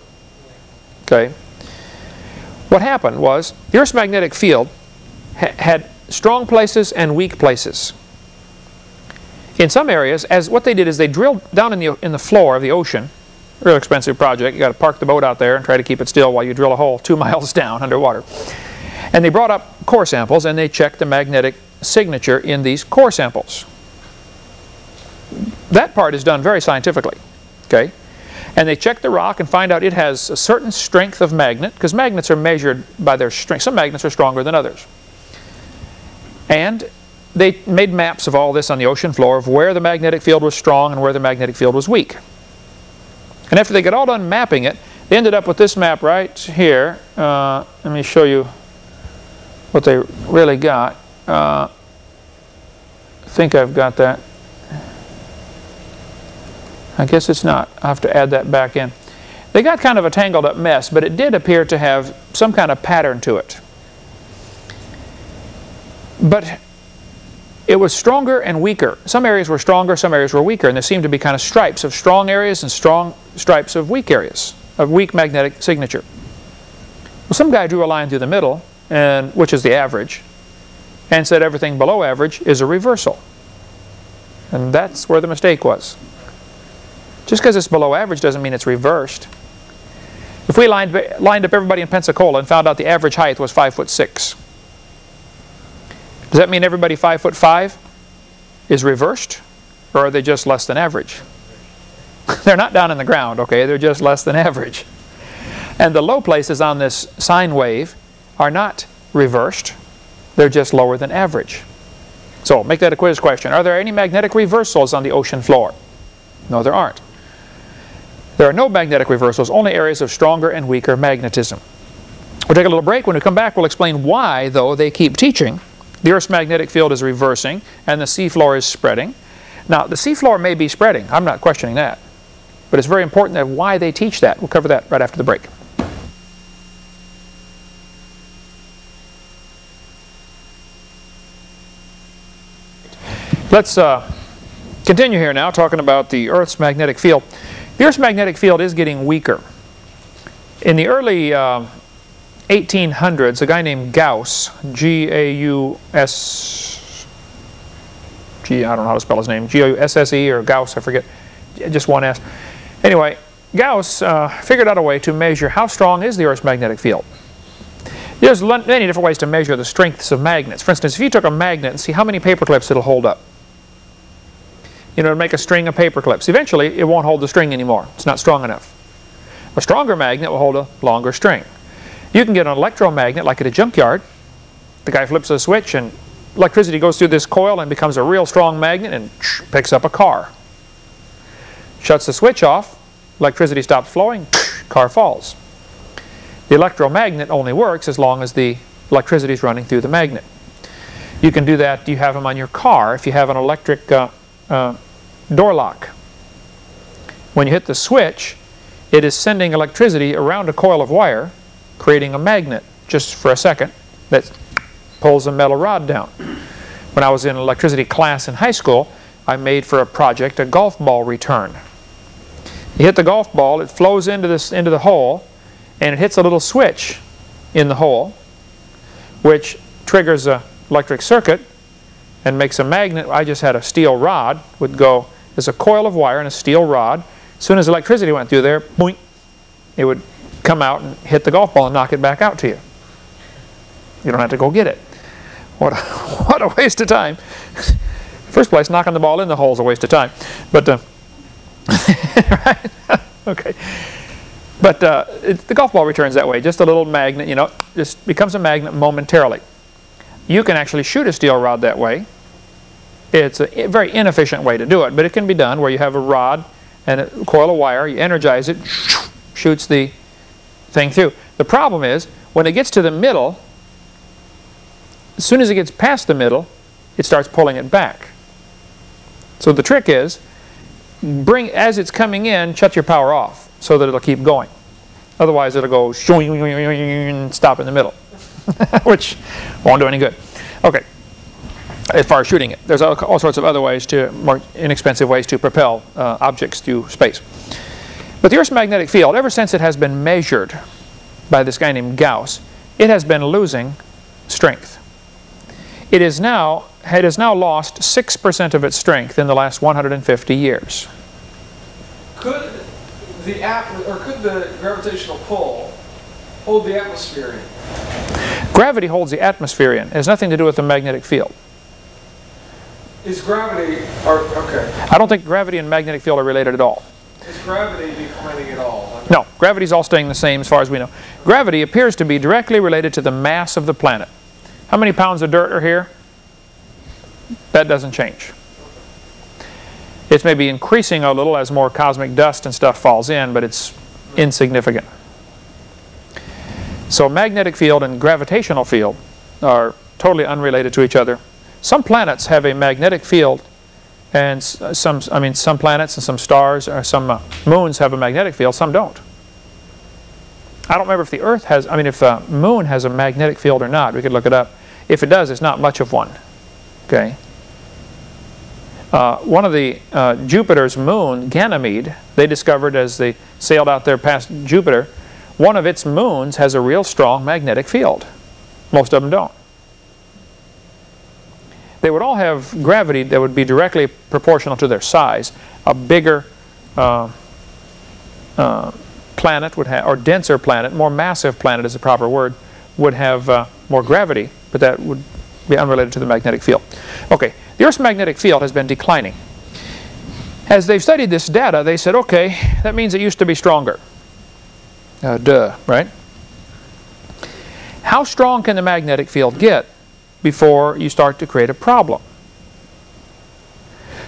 A: Okay? What happened was the Earth's magnetic field ha had strong places and weak places. In some areas, as what they did is they drilled down in the, in the floor of the ocean, real expensive project, you got to park the boat out there and try to keep it still while you drill a hole two miles down underwater. And they brought up core samples and they checked the magnetic signature in these core samples. That part is done very scientifically, okay? And they check the rock and find out it has a certain strength of magnet, because magnets are measured by their strength. Some magnets are stronger than others. And they made maps of all this on the ocean floor of where the magnetic field was strong and where the magnetic field was weak. And after they got all done mapping it, they ended up with this map right here. Uh, let me show you what they really got. Uh, I think I've got that. I guess it's not. i have to add that back in. They got kind of a tangled up mess, but it did appear to have some kind of pattern to it. But it was stronger and weaker. Some areas were stronger, some areas were weaker, and there seemed to be kind of stripes of strong areas and strong stripes of weak areas, of weak magnetic signature. Well, some guy drew a line through the middle, and which is the average, and said everything below average is a reversal. And that's where the mistake was. Just because it's below average doesn't mean it's reversed. If we lined, lined up everybody in Pensacola and found out the average height was 5 foot 6, does that mean everybody 5 foot 5 is reversed? Or are they just less than average? they're not down in the ground, okay? They're just less than average. And the low places on this sine wave are not reversed. They're just lower than average. So make that a quiz question. Are there any magnetic reversals on the ocean floor? No, there aren't. There are no magnetic reversals, only areas of stronger and weaker magnetism. We'll take a little break. When we come back, we'll explain why, though, they keep teaching. The Earth's magnetic field is reversing and the seafloor is spreading. Now, the seafloor may be spreading. I'm not questioning that. But it's very important that why they teach that. We'll cover that right after the break. Let's uh, continue here now talking about the Earth's magnetic field. The Earth's magnetic field is getting weaker. In the early uh, 1800s, a guy named Gauss, G-A-U-S, G, I don't know how to spell his name, G-A-U-S-S-E or Gauss, I forget, just one S. Anyway, Gauss uh, figured out a way to measure how strong is the Earth's magnetic field. There's many different ways to measure the strengths of magnets. For instance, if you took a magnet and see how many paper clips it'll hold up you know, to make a string of paper clips. Eventually, it won't hold the string anymore. It's not strong enough. A stronger magnet will hold a longer string. You can get an electromagnet like at a junkyard. The guy flips a switch and electricity goes through this coil and becomes a real strong magnet and picks up a car. Shuts the switch off, electricity stops flowing, car falls. The electromagnet only works as long as the electricity is running through the magnet. You can do that, you have them on your car. If you have an electric uh, uh, door lock. When you hit the switch, it is sending electricity around a coil of wire, creating a magnet just for a second that pulls a metal rod down. When I was in electricity class in high school, I made for a project a golf ball return. You hit the golf ball, it flows into, this, into the hole, and it hits a little switch in the hole, which triggers an electric circuit and makes a magnet. I just had a steel rod, would go, there's a coil of wire and a steel rod. As soon as electricity went through there, boink, it would come out and hit the golf ball and knock it back out to you. You don't have to go get it. What a, what a waste of time. First place, knocking the ball in the hole is a waste of time. But, uh, right? okay. But uh, it, the golf ball returns that way. Just a little magnet, you know, just becomes a magnet momentarily. You can actually shoot a steel rod that way. It's a very inefficient way to do it, but it can be done where you have a rod and a coil of wire, you energize it, shoots the thing through. The problem is, when it gets to the middle, as soon as it gets past the middle, it starts pulling it back. So the trick is, bring as it's coming in, shut your power off so that it'll keep going. Otherwise it'll go and stop in the middle. which won't do any good. Okay, as far as shooting it. There's all, all sorts of other ways to, more inexpensive ways to propel uh, objects through space. But the Earth's magnetic field, ever since it has been measured by this guy named Gauss, it has been losing strength. It is now, it has now lost 6% of its strength in the last 150 years.
B: Could the or could the gravitational pull hold the atmosphere in?
A: Gravity holds the atmosphere in. It has nothing to do with the magnetic field.
B: Is gravity or okay?
A: I don't think gravity and magnetic field are related at all.
B: Is gravity declining at all?
A: No, gravity's all staying the same as far as we know. Gravity appears to be directly related to the mass of the planet. How many pounds of dirt are here? That doesn't change. It's maybe increasing a little as more cosmic dust and stuff falls in, but it's insignificant. So magnetic field and gravitational field are totally unrelated to each other. Some planets have a magnetic field and some, I mean, some planets and some stars or some uh, moons have a magnetic field, some don't. I don't remember if the Earth has, I mean, if the moon has a magnetic field or not. We could look it up. If it does, it's not much of one. Okay. Uh, one of the uh, Jupiter's moon, Ganymede, they discovered as they sailed out there past Jupiter, one of its moons has a real strong magnetic field. Most of them don't. They would all have gravity that would be directly proportional to their size. A bigger uh, uh planet would have, or denser planet, more massive planet is the proper word, would have uh, more gravity, but that would be unrelated to the magnetic field. Okay, the Earth's magnetic field has been declining. As they've studied this data, they said, okay, that means it used to be stronger. Uh, duh, right? How strong can the magnetic field get before you start to create a problem?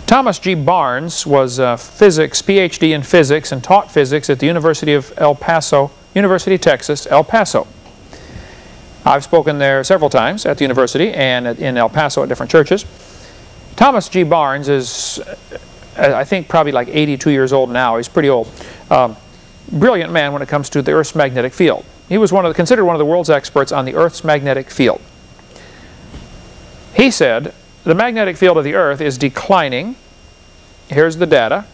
A: Thomas G. Barnes was a physics, PhD in physics and taught physics at the University of El Paso, University of Texas, El Paso. I've spoken there several times at the university and in El Paso at different churches. Thomas G. Barnes is, uh, I think, probably like 82 years old now. He's pretty old. Um, brilliant man when it comes to the Earth's magnetic field. He was one of the, considered one of the world's experts on the Earth's magnetic field. He said, the magnetic field of the Earth is declining. Here's the data.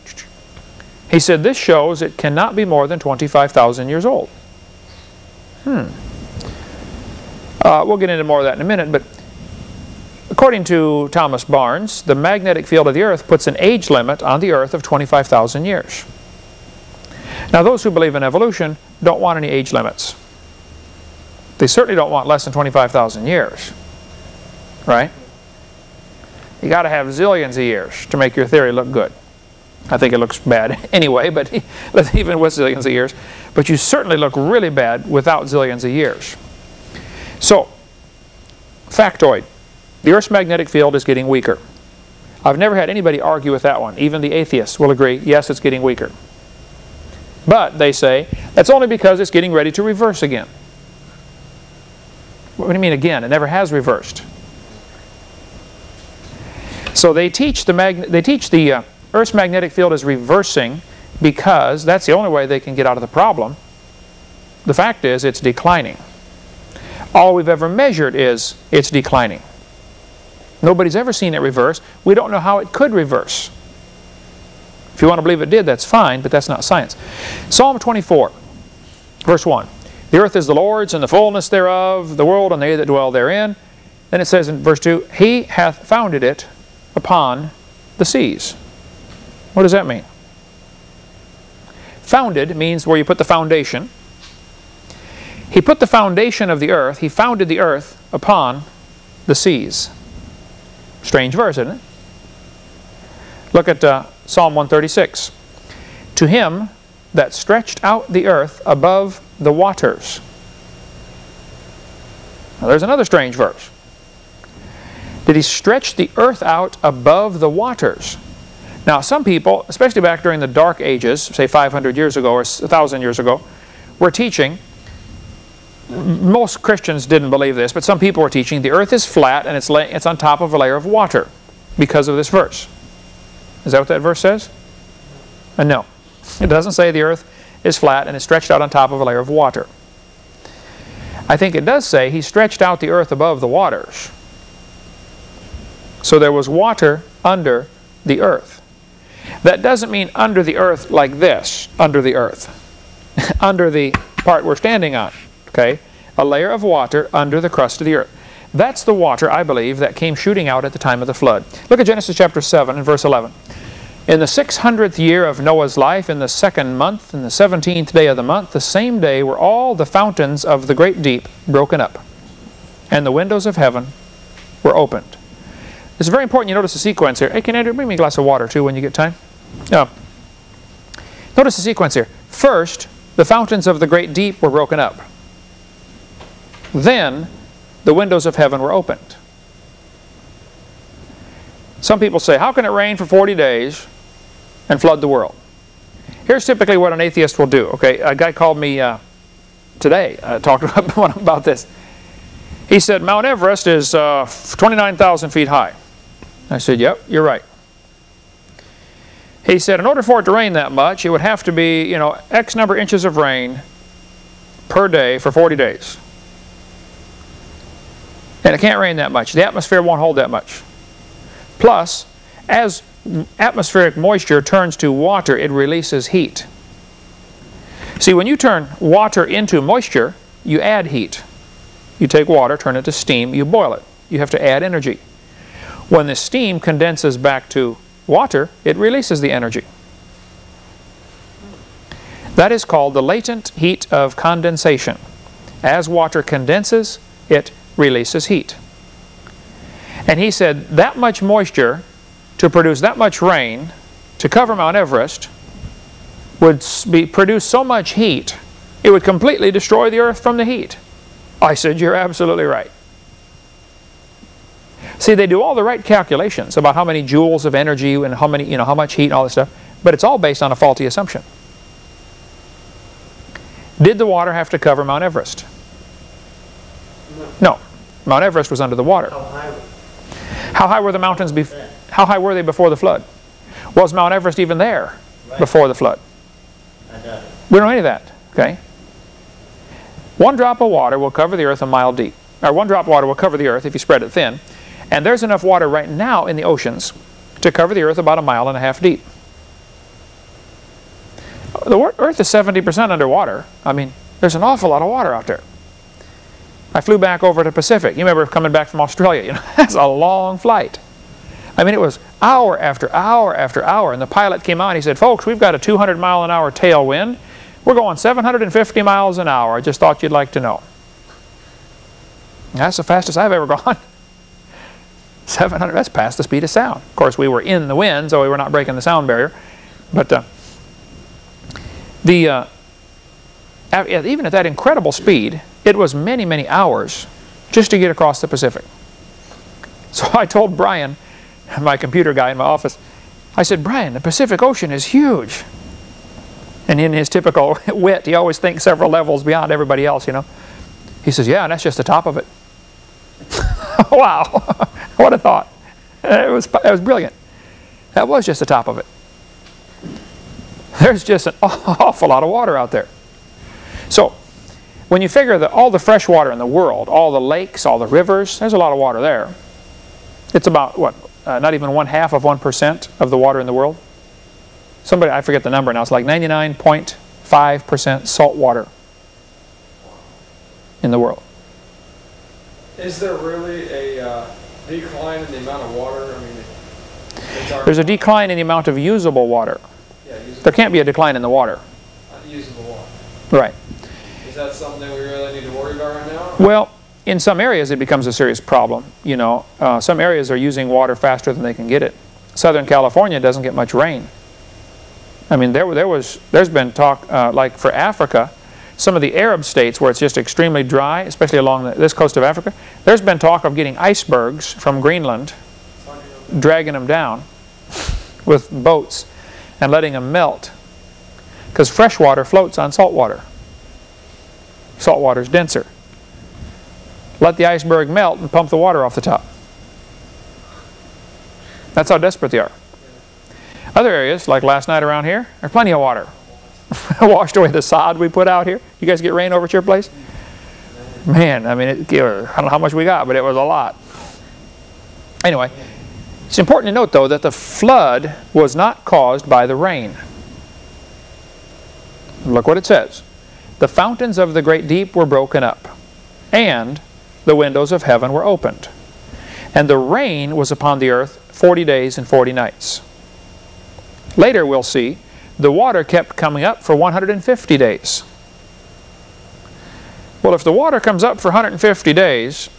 A: He said, this shows it cannot be more than 25,000 years old. Hmm. Uh, we'll get into more of that in a minute, but according to Thomas Barnes, the magnetic field of the Earth puts an age limit on the Earth of 25,000 years. Now those who believe in evolution don't want any age limits. They certainly don't want less than 25,000 years. Right? You got to have zillions of years to make your theory look good. I think it looks bad anyway, but even with zillions of years. But you certainly look really bad without zillions of years. So, factoid. The Earth's magnetic field is getting weaker. I've never had anybody argue with that one. Even the atheists will agree, yes, it's getting weaker. But, they say, that's only because it's getting ready to reverse again. What do you mean again? It never has reversed. So they teach the, they teach the uh, Earth's magnetic field is reversing because that's the only way they can get out of the problem. The fact is it's declining. All we've ever measured is it's declining. Nobody's ever seen it reverse. We don't know how it could reverse. If you want to believe it did, that's fine, but that's not science. Psalm 24, verse 1. The earth is the Lord's and the fullness thereof, the world and they that dwell therein. Then it says in verse 2, He hath founded it upon the seas. What does that mean? Founded means where you put the foundation. He put the foundation of the earth, he founded the earth upon the seas. Strange verse, isn't it? Look at uh, Psalm 136. To him that stretched out the earth above the waters. Now there's another strange verse. Did he stretch the earth out above the waters? Now some people, especially back during the dark ages, say 500 years ago or 1,000 years ago, were teaching most Christians didn't believe this, but some people were teaching the earth is flat and it's, it's on top of a layer of water because of this verse. Is that what that verse says? Uh, no. It doesn't say the earth is flat and it's stretched out on top of a layer of water. I think it does say he stretched out the earth above the waters. So there was water under the earth. That doesn't mean under the earth like this, under the earth. under the part we're standing on okay, a layer of water under the crust of the earth. That's the water, I believe, that came shooting out at the time of the flood. Look at Genesis chapter 7 and verse 11. In the 600th year of Noah's life, in the second month, in the 17th day of the month, the same day were all the fountains of the great deep broken up, and the windows of heaven were opened. It's very important you notice the sequence here. Hey, can Andrew bring me a glass of water too when you get time? Yeah. Notice the sequence here. First, the fountains of the great deep were broken up. Then, the windows of heaven were opened. Some people say, how can it rain for 40 days and flood the world? Here's typically what an atheist will do. Okay, a guy called me uh, today, uh, talked about this. He said, Mount Everest is uh, 29,000 feet high. I said, yep, you're right. He said, in order for it to rain that much, it would have to be, you know, X number of inches of rain per day for 40 days. And it can't rain that much. The atmosphere won't hold that much. Plus, as atmospheric moisture turns to water, it releases heat. See, when you turn water into moisture, you add heat. You take water, turn it to steam, you boil it. You have to add energy. When the steam condenses back to water, it releases the energy. That is called the latent heat of condensation. As water condenses, it releases heat. And he said that much moisture to produce that much rain to cover Mount Everest would be, produce so much heat it would completely destroy the earth from the heat. I said, you're absolutely right. See, they do all the right calculations about how many joules of energy and how many, you know, how much heat and all this stuff, but it's all based on a faulty assumption. Did the water have to cover Mount Everest? No. Mount Everest was under the water. How high, how high were the mountains before? How high were they before the flood? Was Mount Everest even there right. before the flood? We don't know any of that. Okay. One drop of water will cover the earth a mile deep. Or one drop of water will cover the earth if you spread it thin. And there's enough water right now in the oceans to cover the earth about a mile and a half deep. The earth is 70% underwater. I mean, there's an awful lot of water out there. I flew back over to Pacific. You remember coming back from Australia. You know, that's a long flight. I mean, it was hour after hour after hour. And the pilot came on. He said, folks, we've got a 200 mile an hour tailwind. We're going 750 miles an hour. I just thought you'd like to know. That's the fastest I've ever gone. 700, that's past the speed of sound. Of course, we were in the wind, so we were not breaking the sound barrier. But uh, the uh, even at that incredible speed, it was many, many hours just to get across the Pacific. So I told Brian, my computer guy in my office, I said, Brian, the Pacific Ocean is huge. And in his typical wit, he always thinks several levels beyond everybody else, you know. He says, yeah, and that's just the top of it. wow, what a thought. It was, it was brilliant. That was just the top of it. There's just an awful lot of water out there. So, when you figure that all the fresh water in the world, all the lakes, all the rivers, there's a lot of water there. It's about, what, uh, not even one half of 1% of the water in the world. Somebody, I forget the number now, it's like 99.5% salt water in the world.
B: Is there really a uh, decline in the amount of water? I mean,
A: There's a decline in the amount of usable water. Yeah, usable there can't be a decline in the water.
B: Unusable water.
A: Right.
B: That something we really need to worry about right now?
A: Well, in some areas it becomes a serious problem. You know, uh, some areas are using water faster than they can get it. Southern California doesn't get much rain. I mean, there, there was, there's been talk, uh, like for Africa, some of the Arab states where it's just extremely dry, especially along the, this coast of Africa, there's been talk of getting icebergs from Greenland, dragging them down with boats and letting them melt. Because fresh water floats on salt water. Salt water is denser. Let the iceberg melt and pump the water off the top. That's how desperate they are. Other areas, like last night around here, are plenty of water. washed away the sod we put out here. You guys get rain over at your place? Man, I mean, it, I don't know how much we got, but it was a lot. Anyway, it's important to note, though, that the flood was not caused by the rain. Look what it says. The fountains of the great deep were broken up, and the windows of heaven were opened. And the rain was upon the earth 40 days and 40 nights. Later we'll see the water kept coming up for 150 days. Well, if the water comes up for 150 days,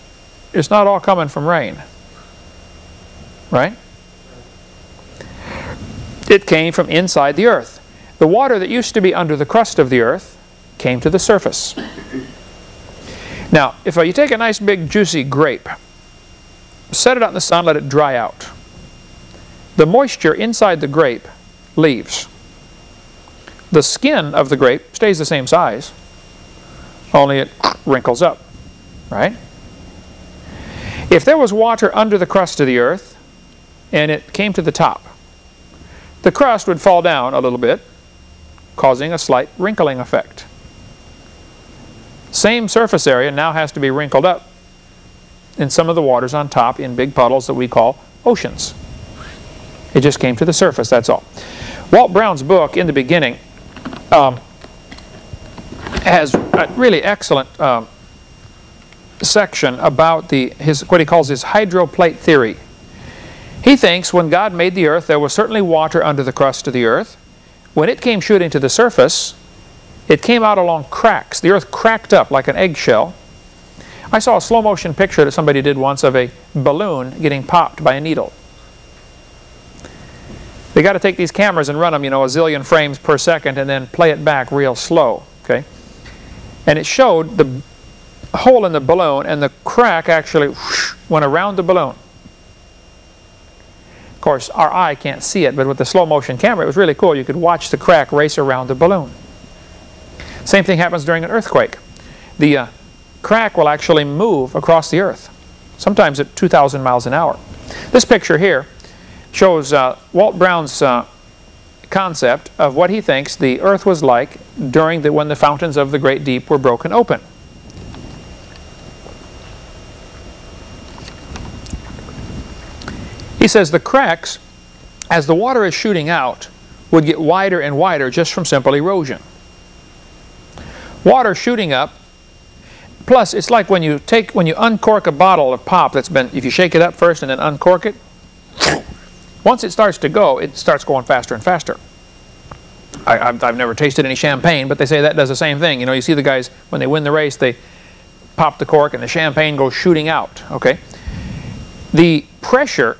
A: it's not all coming from rain. Right? It came from inside the earth. The water that used to be under the crust of the earth came to the surface. Now, if you take a nice big juicy grape, set it out in the sun, let it dry out. The moisture inside the grape leaves. The skin of the grape stays the same size, only it wrinkles up, right? If there was water under the crust of the earth and it came to the top, the crust would fall down a little bit, causing a slight wrinkling effect. Same surface area now has to be wrinkled up in some of the waters on top in big puddles that we call oceans. It just came to the surface, that's all. Walt Brown's book, In the Beginning, um, has a really excellent um, section about the his what he calls his hydroplate theory. He thinks when God made the earth, there was certainly water under the crust of the earth. When it came shooting to the surface, it came out along cracks. The earth cracked up like an eggshell. I saw a slow motion picture that somebody did once of a balloon getting popped by a needle. They got to take these cameras and run them, you know, a zillion frames per second and then play it back real slow, okay? And it showed the hole in the balloon and the crack actually whoosh, went around the balloon. Of course, our eye can't see it, but with the slow motion camera, it was really cool. You could watch the crack race around the balloon. Same thing happens during an earthquake. The uh, crack will actually move across the earth, sometimes at 2,000 miles an hour. This picture here shows uh, Walt Brown's uh, concept of what he thinks the earth was like during the, when the fountains of the great deep were broken open. He says the cracks, as the water is shooting out, would get wider and wider just from simple erosion water shooting up. Plus, it's like when you take when you uncork a bottle of pop that's been if you shake it up first and then uncork it. Once it starts to go, it starts going faster and faster. I, have I've never tasted any champagne, but they say that does the same thing. You know, you see the guys when they win the race, they pop the cork and the champagne goes shooting out. Okay, the pressure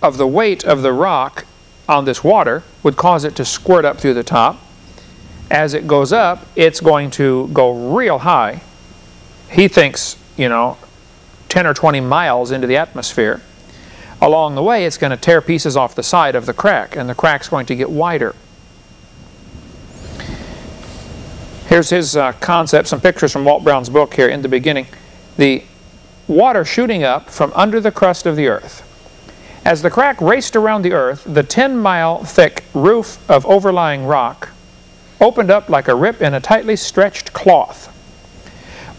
A: of the weight of the rock on this water would cause it to squirt up through the top as it goes up, it's going to go real high. He thinks, you know, 10 or 20 miles into the atmosphere. Along the way, it's going to tear pieces off the side of the crack, and the crack's going to get wider. Here's his uh, concept, some pictures from Walt Brown's book here in the beginning. The water shooting up from under the crust of the earth. As the crack raced around the earth, the 10-mile thick roof of overlying rock opened up like a rip in a tightly stretched cloth.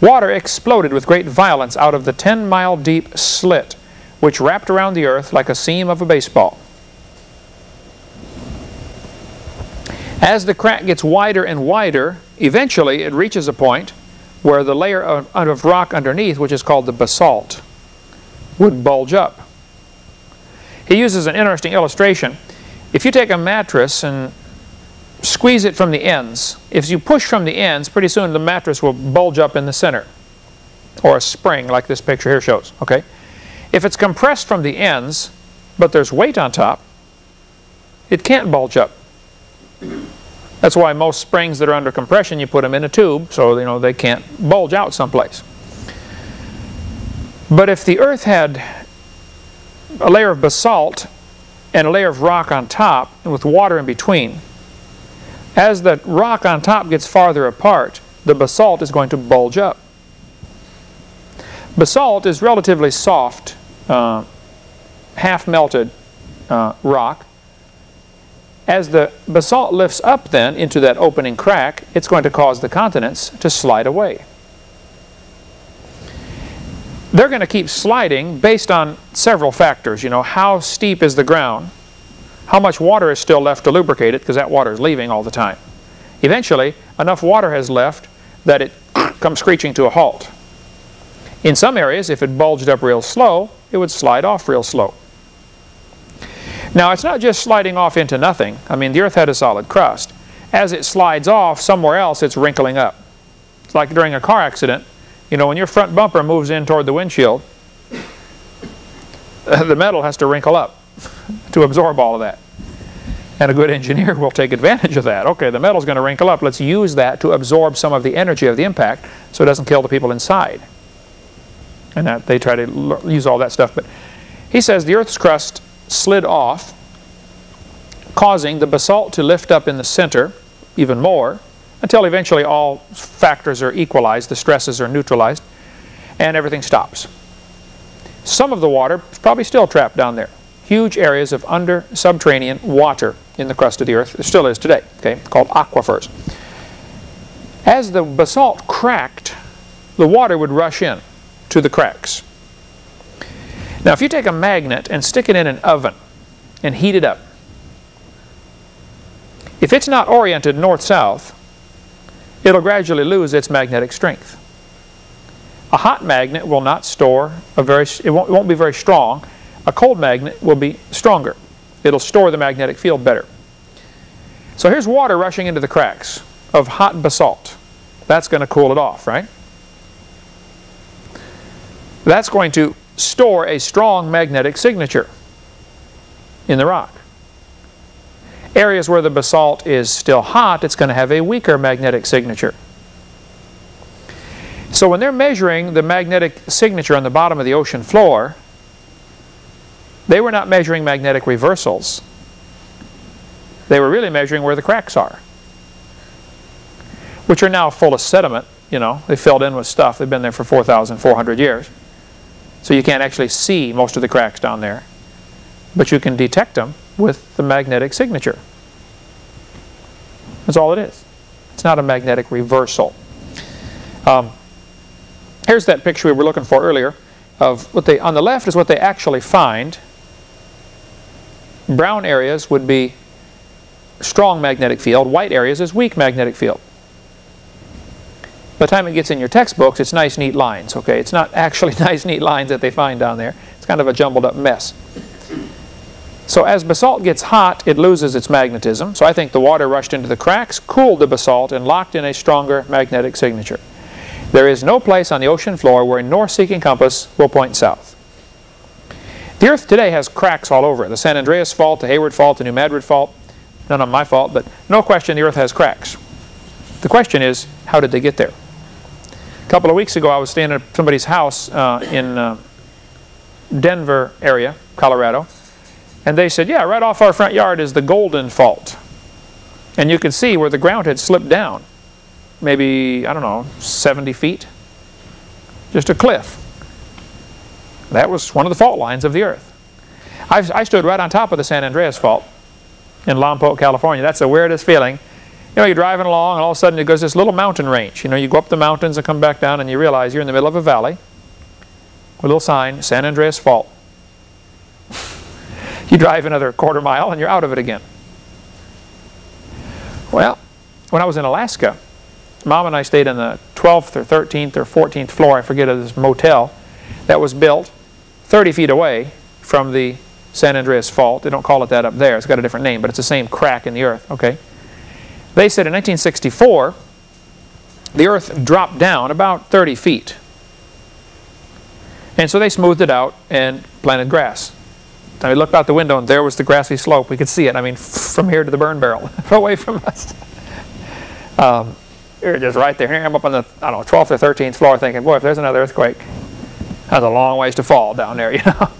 A: Water exploded with great violence out of the 10-mile deep slit, which wrapped around the earth like a seam of a baseball. As the crack gets wider and wider, eventually it reaches a point where the layer of, of rock underneath, which is called the basalt, would bulge up. He uses an interesting illustration. If you take a mattress and squeeze it from the ends. If you push from the ends, pretty soon the mattress will bulge up in the center. Or a spring like this picture here shows. Okay. If it's compressed from the ends, but there's weight on top, it can't bulge up. That's why most springs that are under compression, you put them in a tube so you know they can't bulge out someplace. But if the earth had a layer of basalt and a layer of rock on top with water in between, as the rock on top gets farther apart, the basalt is going to bulge up. Basalt is relatively soft, uh, half melted uh, rock. As the basalt lifts up then into that opening crack, it's going to cause the continents to slide away. They're going to keep sliding based on several factors. You know, how steep is the ground? How much water is still left to lubricate it because that water is leaving all the time. Eventually, enough water has left that it comes screeching to a halt. In some areas, if it bulged up real slow, it would slide off real slow. Now, it's not just sliding off into nothing. I mean, the Earth had a solid crust. As it slides off, somewhere else it's wrinkling up. It's like during a car accident. You know, when your front bumper moves in toward the windshield, the metal has to wrinkle up to absorb all of that. And a good engineer will take advantage of that. Okay, the metal's going to wrinkle up. Let's use that to absorb some of the energy of the impact so it doesn't kill the people inside. And that, they try to use all that stuff. But he says the Earth's crust slid off, causing the basalt to lift up in the center even more until eventually all factors are equalized, the stresses are neutralized, and everything stops. Some of the water is probably still trapped down there. Huge areas of under subterranean water in the crust of the earth. There still is today, okay, called aquifers. As the basalt cracked, the water would rush in to the cracks. Now if you take a magnet and stick it in an oven and heat it up, if it's not oriented north-south, it'll gradually lose its magnetic strength. A hot magnet will not store a very, it won't, it won't be very strong. A cold magnet will be stronger. It'll store the magnetic field better. So here's water rushing into the cracks of hot basalt. That's going to cool it off, right? That's going to store a strong magnetic signature in the rock. Areas where the basalt is still hot, it's going to have a weaker magnetic signature. So when they're measuring the magnetic signature on the bottom of the ocean floor, they were not measuring magnetic reversals. They were really measuring where the cracks are, which are now full of sediment. You know, they filled in with stuff. They've been there for 4,400 years. So you can't actually see most of the cracks down there. But you can detect them with the magnetic signature. That's all it is. It's not a magnetic reversal. Um, here's that picture we were looking for earlier of what they, on the left is what they actually find. Brown areas would be strong magnetic field. White areas is weak magnetic field. By the time it gets in your textbooks, it's nice, neat lines. Okay, It's not actually nice, neat lines that they find down there. It's kind of a jumbled up mess. So as basalt gets hot, it loses its magnetism. So I think the water rushed into the cracks, cooled the basalt, and locked in a stronger magnetic signature. There is no place on the ocean floor where a north-seeking compass will point south. The Earth today has cracks all over. it. The San Andreas Fault, the Hayward Fault, the New Madrid Fault. None of my fault, but no question the Earth has cracks. The question is, how did they get there? A couple of weeks ago, I was staying at somebody's house uh, in uh, Denver area, Colorado, and they said, yeah, right off our front yard is the Golden Fault. And you can see where the ground had slipped down, maybe, I don't know, 70 feet. Just a cliff. That was one of the fault lines of the earth. I, I stood right on top of the San Andreas Fault in Lompoc, California. That's the weirdest feeling you know, you're driving along and all of a sudden it goes this little mountain range. You know, you go up the mountains and come back down and you realize you're in the middle of a valley. with A little sign, San Andreas Fault. you drive another quarter mile and you're out of it again. Well, when I was in Alaska, Mom and I stayed in the 12th or 13th or 14th floor, I forget, of this motel that was built 30 feet away from the San Andreas Fault. They don't call it that up there. It's got a different name, but it's the same crack in the earth, okay? They said in 1964, the earth dropped down about 30 feet. And so they smoothed it out and planted grass. And we looked out the window and there was the grassy slope. We could see it, I mean, from here to the burn barrel, away from us. Um, you're just right there. Here I'm up on the, I don't know, 12th or 13th floor thinking, boy, if there's another earthquake, that's a long ways to fall down there, you know.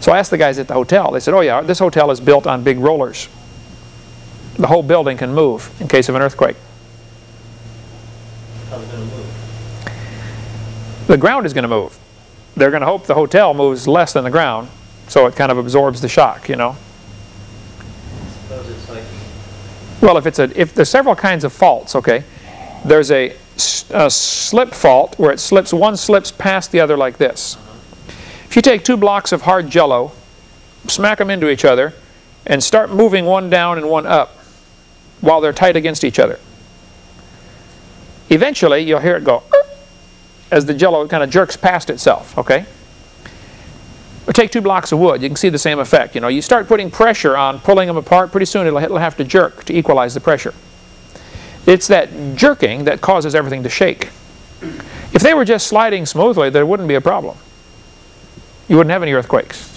A: So I asked the guys at the hotel. They said, oh yeah, this hotel is built on big rollers the whole building can move in case of an earthquake. The ground is going to move. They're going to hope the hotel moves less than the ground, so it kind of absorbs the shock, you know. Well, if it's a, if there's several kinds of faults, okay, there's a, a slip fault where it slips, one slips past the other like this. If you take two blocks of hard jello, smack them into each other, and start moving one down and one up, while they're tight against each other. Eventually, you'll hear it go, as the jello kind of jerks past itself, okay? Or take two blocks of wood, you can see the same effect. You know, you start putting pressure on pulling them apart, pretty soon it'll, it'll have to jerk to equalize the pressure. It's that jerking that causes everything to shake. If they were just sliding smoothly, there wouldn't be a problem. You wouldn't have any earthquakes.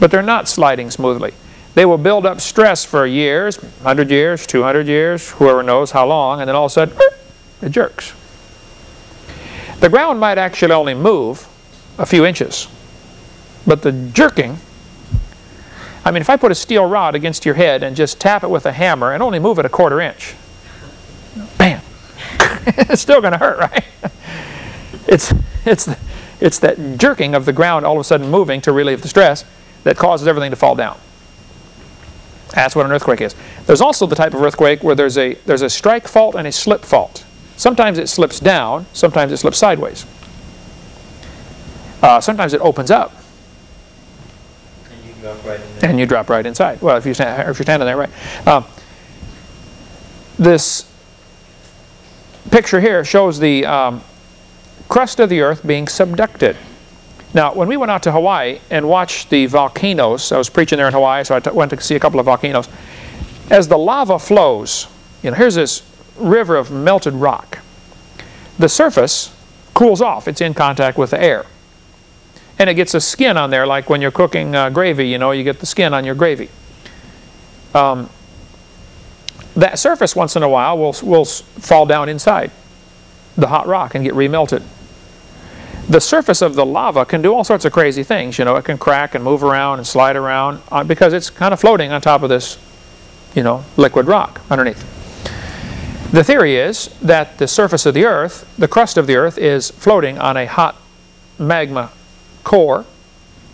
A: But they're not sliding smoothly. They will build up stress for years, 100 years, 200 years, whoever knows how long, and then all of a sudden, it jerks. The ground might actually only move a few inches, but the jerking, I mean, if I put a steel rod against your head and just tap it with a hammer and only move it a quarter inch, bam, it's still going to hurt, right? It's, it's, it's that jerking of the ground all of a sudden moving to relieve the stress that causes everything to fall down. That's what an earthquake is. There's also the type of earthquake where there's a, there's a strike fault and a slip fault. Sometimes it slips down, sometimes it slips sideways. Uh, sometimes it opens up.
C: And you drop right.
A: And you drop right inside. Well, if, you stand, if you're standing there, right. Uh, this picture here shows the um, crust of the earth being subducted. Now, when we went out to Hawaii and watched the volcanoes, I was preaching there in Hawaii, so I went to see a couple of volcanoes. As the lava flows, you know, here's this river of melted rock. The surface cools off. It's in contact with the air. And it gets a skin on there, like when you're cooking uh, gravy, you know, you get the skin on your gravy. Um, that surface, once in a while, will, will fall down inside the hot rock and get remelted the surface of the lava can do all sorts of crazy things. You know, it can crack and move around and slide around uh, because it's kind of floating on top of this, you know, liquid rock underneath. The theory is that the surface of the earth, the crust of the earth, is floating on a hot magma core.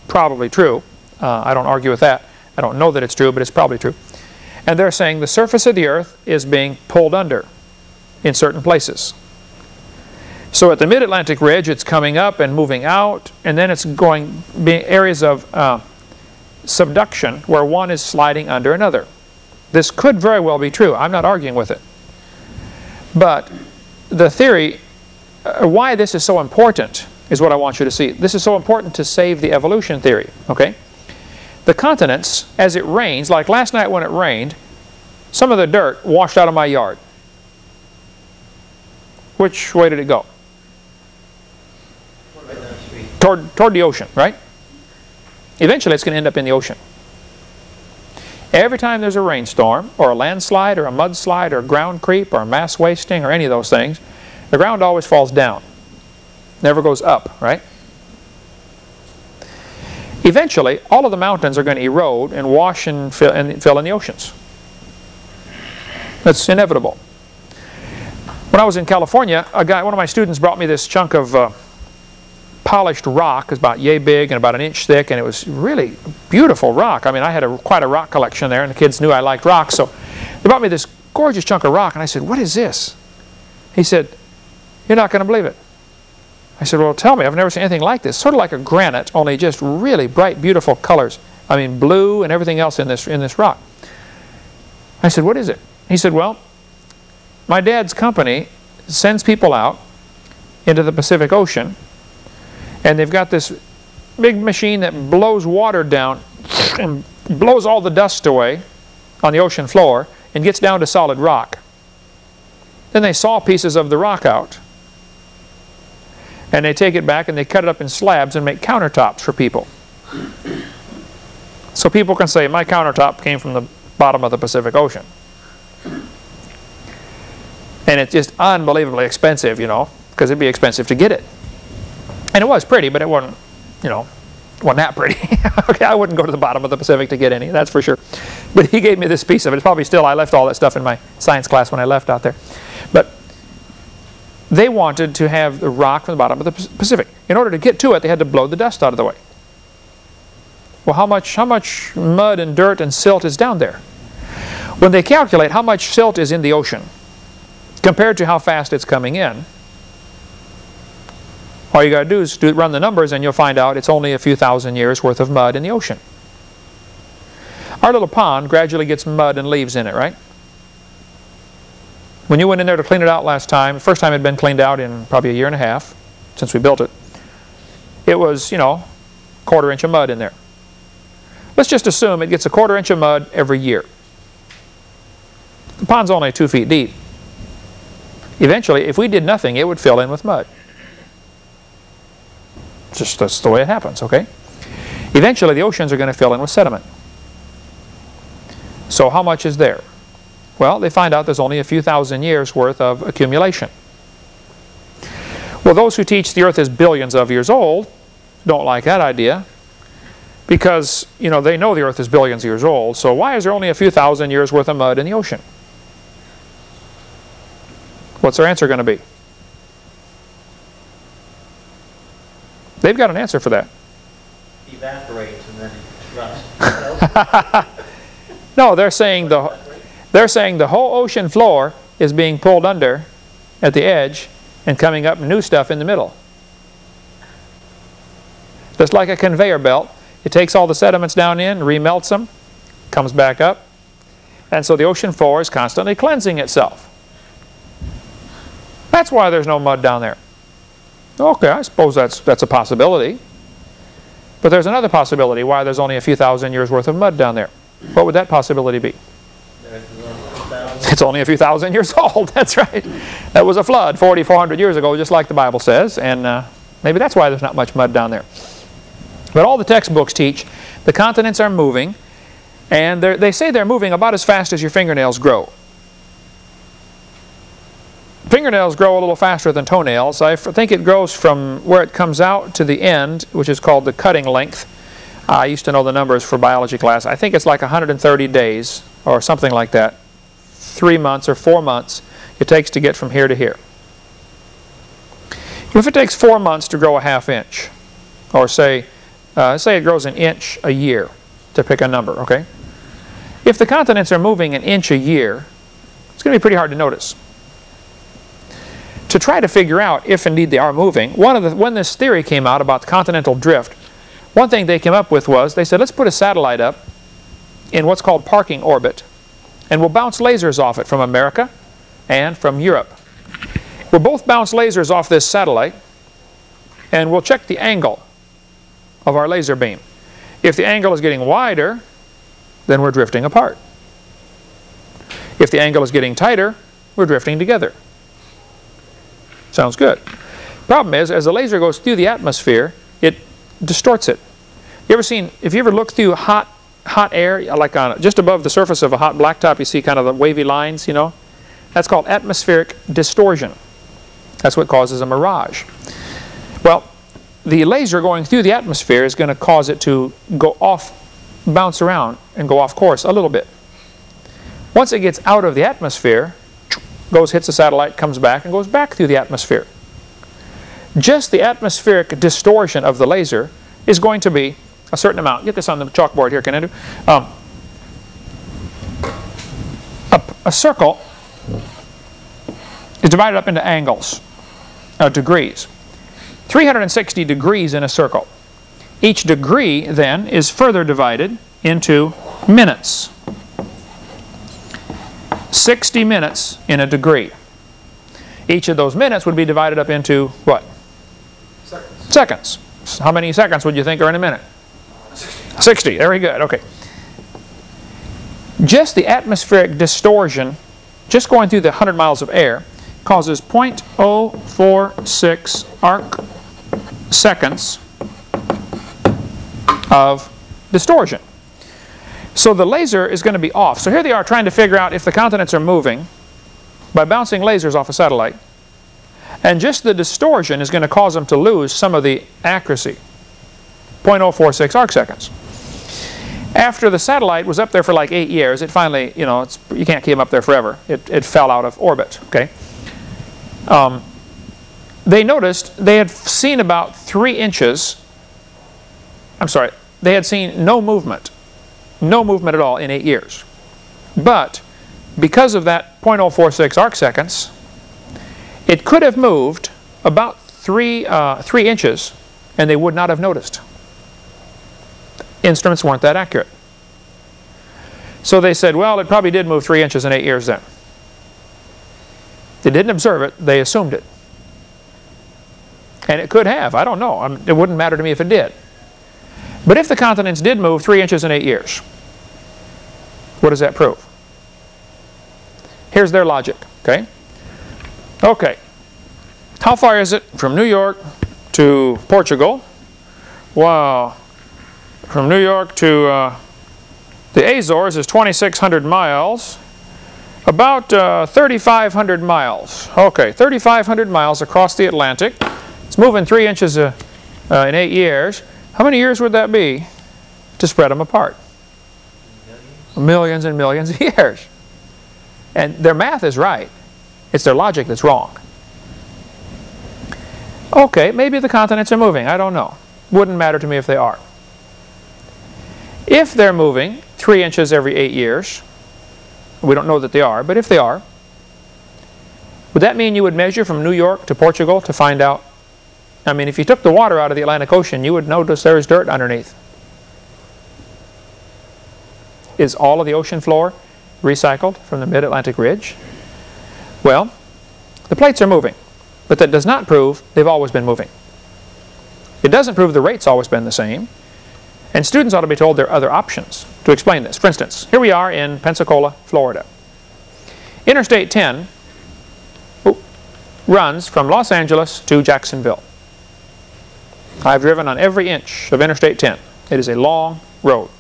A: Probably true. Uh, I don't argue with that. I don't know that it's true, but it's probably true. And they're saying the surface of the earth is being pulled under in certain places. So at the mid-Atlantic ridge, it's coming up and moving out, and then it's going being areas of uh, subduction where one is sliding under another. This could very well be true. I'm not arguing with it. But the theory, uh, why this is so important is what I want you to see. This is so important to save the evolution theory, okay? The continents, as it rains, like last night when it rained, some of the dirt washed out of my yard. Which way did it go? toward, toward the ocean, right? Eventually it's going to end up in the ocean. Every time there's a rainstorm, or a landslide, or a mudslide, or ground creep, or mass wasting, or any of those things, the ground always falls down. Never goes up, right? Eventually, all of the mountains are going to erode and wash and fill, and fill in the oceans. That's inevitable. When I was in California, a guy, one of my students brought me this chunk of uh, polished rock. It was about yay big and about an inch thick, and it was really beautiful rock. I mean, I had a, quite a rock collection there, and the kids knew I liked rocks, so they brought me this gorgeous chunk of rock, and I said, what is this? He said, you're not going to believe it. I said, well, tell me. I've never seen anything like this. Sort of like a granite, only just really bright, beautiful colors. I mean, blue and everything else in this, in this rock. I said, what is it? He said, well, my dad's company sends people out into the Pacific Ocean and they've got this big machine that blows water down and blows all the dust away on the ocean floor and gets down to solid rock. Then they saw pieces of the rock out. And they take it back and they cut it up in slabs and make countertops for people. So people can say, my countertop came from the bottom of the Pacific Ocean. And it's just unbelievably expensive, you know, because it'd be expensive to get it. And it was pretty, but it wasn't, you know, wasn't that pretty. okay, I wouldn't go to the bottom of the Pacific to get any, that's for sure. But he gave me this piece of it. It's probably still, I left all that stuff in my science class when I left out there. But they wanted to have the rock from the bottom of the Pacific. In order to get to it, they had to blow the dust out of the way. Well, how much, how much mud and dirt and silt is down there? When they calculate how much silt is in the ocean compared to how fast it's coming in, all you got to do is do, run the numbers and you'll find out it's only a few thousand years worth of mud in the ocean. Our little pond gradually gets mud and leaves in it, right? When you went in there to clean it out last time, the first time it had been cleaned out in probably a year and a half since we built it, it was, you know, quarter inch of mud in there. Let's just assume it gets a quarter inch of mud every year. The pond's only two feet deep. Eventually, if we did nothing, it would fill in with mud. Just that's the way it happens, okay? Eventually, the oceans are going to fill in with sediment. So how much is there? Well, they find out there's only a few thousand years worth of accumulation. Well, those who teach the earth is billions of years old don't like that idea because, you know, they know the earth is billions of years old. So why is there only a few thousand years worth of mud in the ocean? What's their answer going to be? They've got an answer for that.
C: Evaporates and then rusts.
A: No, they're saying the they're saying the whole ocean floor is being pulled under at the edge and coming up new stuff in the middle. Just like a conveyor belt, it takes all the sediments down in, remelts them, comes back up, and so the ocean floor is constantly cleansing itself. That's why there's no mud down there. Okay, I suppose that's, that's a possibility. But there's another possibility why there's only a few thousand years worth of mud down there. What would that possibility be?
C: There's a little thousand.
A: It's only a few thousand years old. That's right. That was a flood 40, 400 years ago, just like the Bible says. And uh, maybe that's why there's not much mud down there. But all the textbooks teach the continents are moving, and they're- say they're moving about as fast as your fingernails grow. Fingernails grow a little faster than toenails. I think it grows from where it comes out to the end, which is called the cutting length. I used to know the numbers for biology class. I think it's like 130 days or something like that. Three months or four months it takes to get from here to here. If it takes four months to grow a half inch, or say, uh, say it grows an inch a year, to pick a number, okay? If the continents are moving an inch a year, it's going to be pretty hard to notice. To try to figure out if indeed they are moving, one of the, when this theory came out about continental drift, one thing they came up with was they said, let's put a satellite up in what's called parking orbit, and we'll bounce lasers off it from America and from Europe. We'll both bounce lasers off this satellite, and we'll check the angle of our laser beam. If the angle is getting wider, then we're drifting apart. If the angle is getting tighter, we're drifting together. Sounds good. Problem is, as the laser goes through the atmosphere, it distorts it. You ever seen, if you ever look through hot, hot air, like on, just above the surface of a hot blacktop, you see kind of the wavy lines, you know? That's called atmospheric distortion. That's what causes a mirage. Well, the laser going through the atmosphere is going to cause it to go off, bounce around, and go off course a little bit. Once it gets out of the atmosphere, goes, hits a satellite, comes back, and goes back through the atmosphere. Just the atmospheric distortion of the laser is going to be a certain amount. Get this on the chalkboard here, can I do? Um, a, a circle is divided up into angles, uh, degrees. 360 degrees in a circle. Each degree then is further divided into minutes. 60 minutes in a degree. Each of those minutes would be divided up into what?
B: Seconds.
A: Seconds. How many seconds would you think are in a minute? 60. Very good. Okay. Just the atmospheric distortion, just going through the 100 miles of air, causes 0.046 arc seconds of distortion. So the laser is going to be off. So here they are trying to figure out if the continents are moving by bouncing lasers off a satellite. And just the distortion is going to cause them to lose some of the accuracy. 0.046 arc seconds. After the satellite was up there for like eight years, it finally, you know, it's, you can't keep them up there forever. It, it fell out of orbit, okay? Um, they noticed they had seen about three inches, I'm sorry, they had seen no movement, no movement at all in eight years. But because of that 0.046 arc seconds, it could have moved about three, uh, three inches and they would not have noticed. Instruments weren't that accurate. So they said, well, it probably did move three inches in eight years then. They didn't observe it, they assumed it. And it could have, I don't know. It wouldn't matter to me if it did. But if the continents did move three inches in eight years, what does that prove? Here's their logic, okay? Okay. How far is it from New York to Portugal? Wow. From New York to uh, the Azores is 2,600 miles. About uh, 3,500 miles. Okay, 3,500 miles across the Atlantic. It's moving three inches uh, uh, in eight years. How many years would that be to spread them apart? Millions and millions of years. And their math is right. It's their logic that's wrong. Okay, maybe the continents are moving. I don't know. Wouldn't matter to me if they are. If they're moving three inches every eight years, we don't know that they are, but if they are, would that mean you would measure from New York to Portugal to find out? I mean, if you took the water out of the Atlantic Ocean, you would notice there's dirt underneath. Is all of the ocean floor recycled from the mid-Atlantic ridge? Well, the plates are moving, but that does not prove they've always been moving. It doesn't prove the rate's always been the same. And students ought to be told there are other options to explain this. For instance, here we are in Pensacola, Florida. Interstate 10 runs from Los Angeles to Jacksonville. I've driven on every inch of Interstate 10. It is a long road.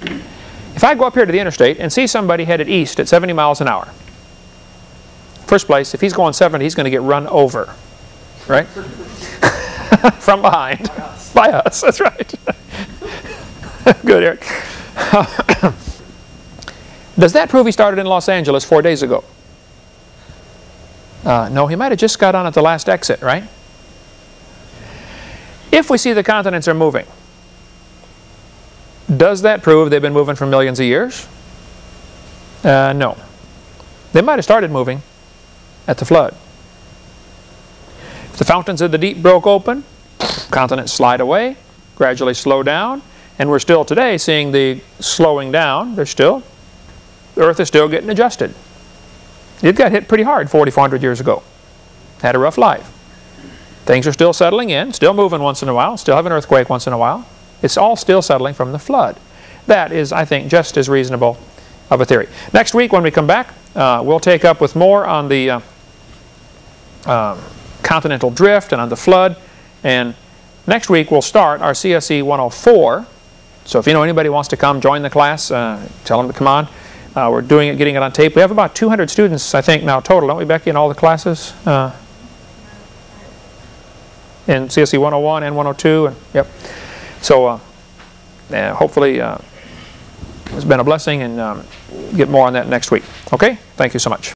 A: If I go up here to the interstate and see somebody headed east at 70 miles an hour, first place, if he's going 70, he's going to get run over, right? From behind. By us, that's right. Good, Eric. Does that prove he started in Los Angeles four days ago? Uh, no, he might have just got on at the last exit, right? If we see the continents are moving, does that prove they've been moving for millions of years? Uh, no. They might have started moving at the flood. If the fountains of the deep broke open, continents slide away, gradually slow down, and we're still today seeing the slowing down. They're still, the Earth is still getting adjusted. It got hit pretty hard 4,400 years ago. Had a rough life. Things are still settling in, still moving once in a while, still have an earthquake once in a while. It's all still settling from the flood. That is, I think, just as reasonable of a theory. Next week when we come back, uh, we'll take up with more on the uh, um, continental drift and on the flood. And next week we'll start our CSE 104. So if you know anybody wants to come join the class, uh, tell them to come on. Uh, we're doing it, getting it on tape. We have about 200 students, I think, now total, don't we, Becky, in all the classes? Uh, in CSE 101 and 102. And, yep. So uh, hopefully uh, it's been a blessing and um, get more on that next week. Okay? Thank you so much.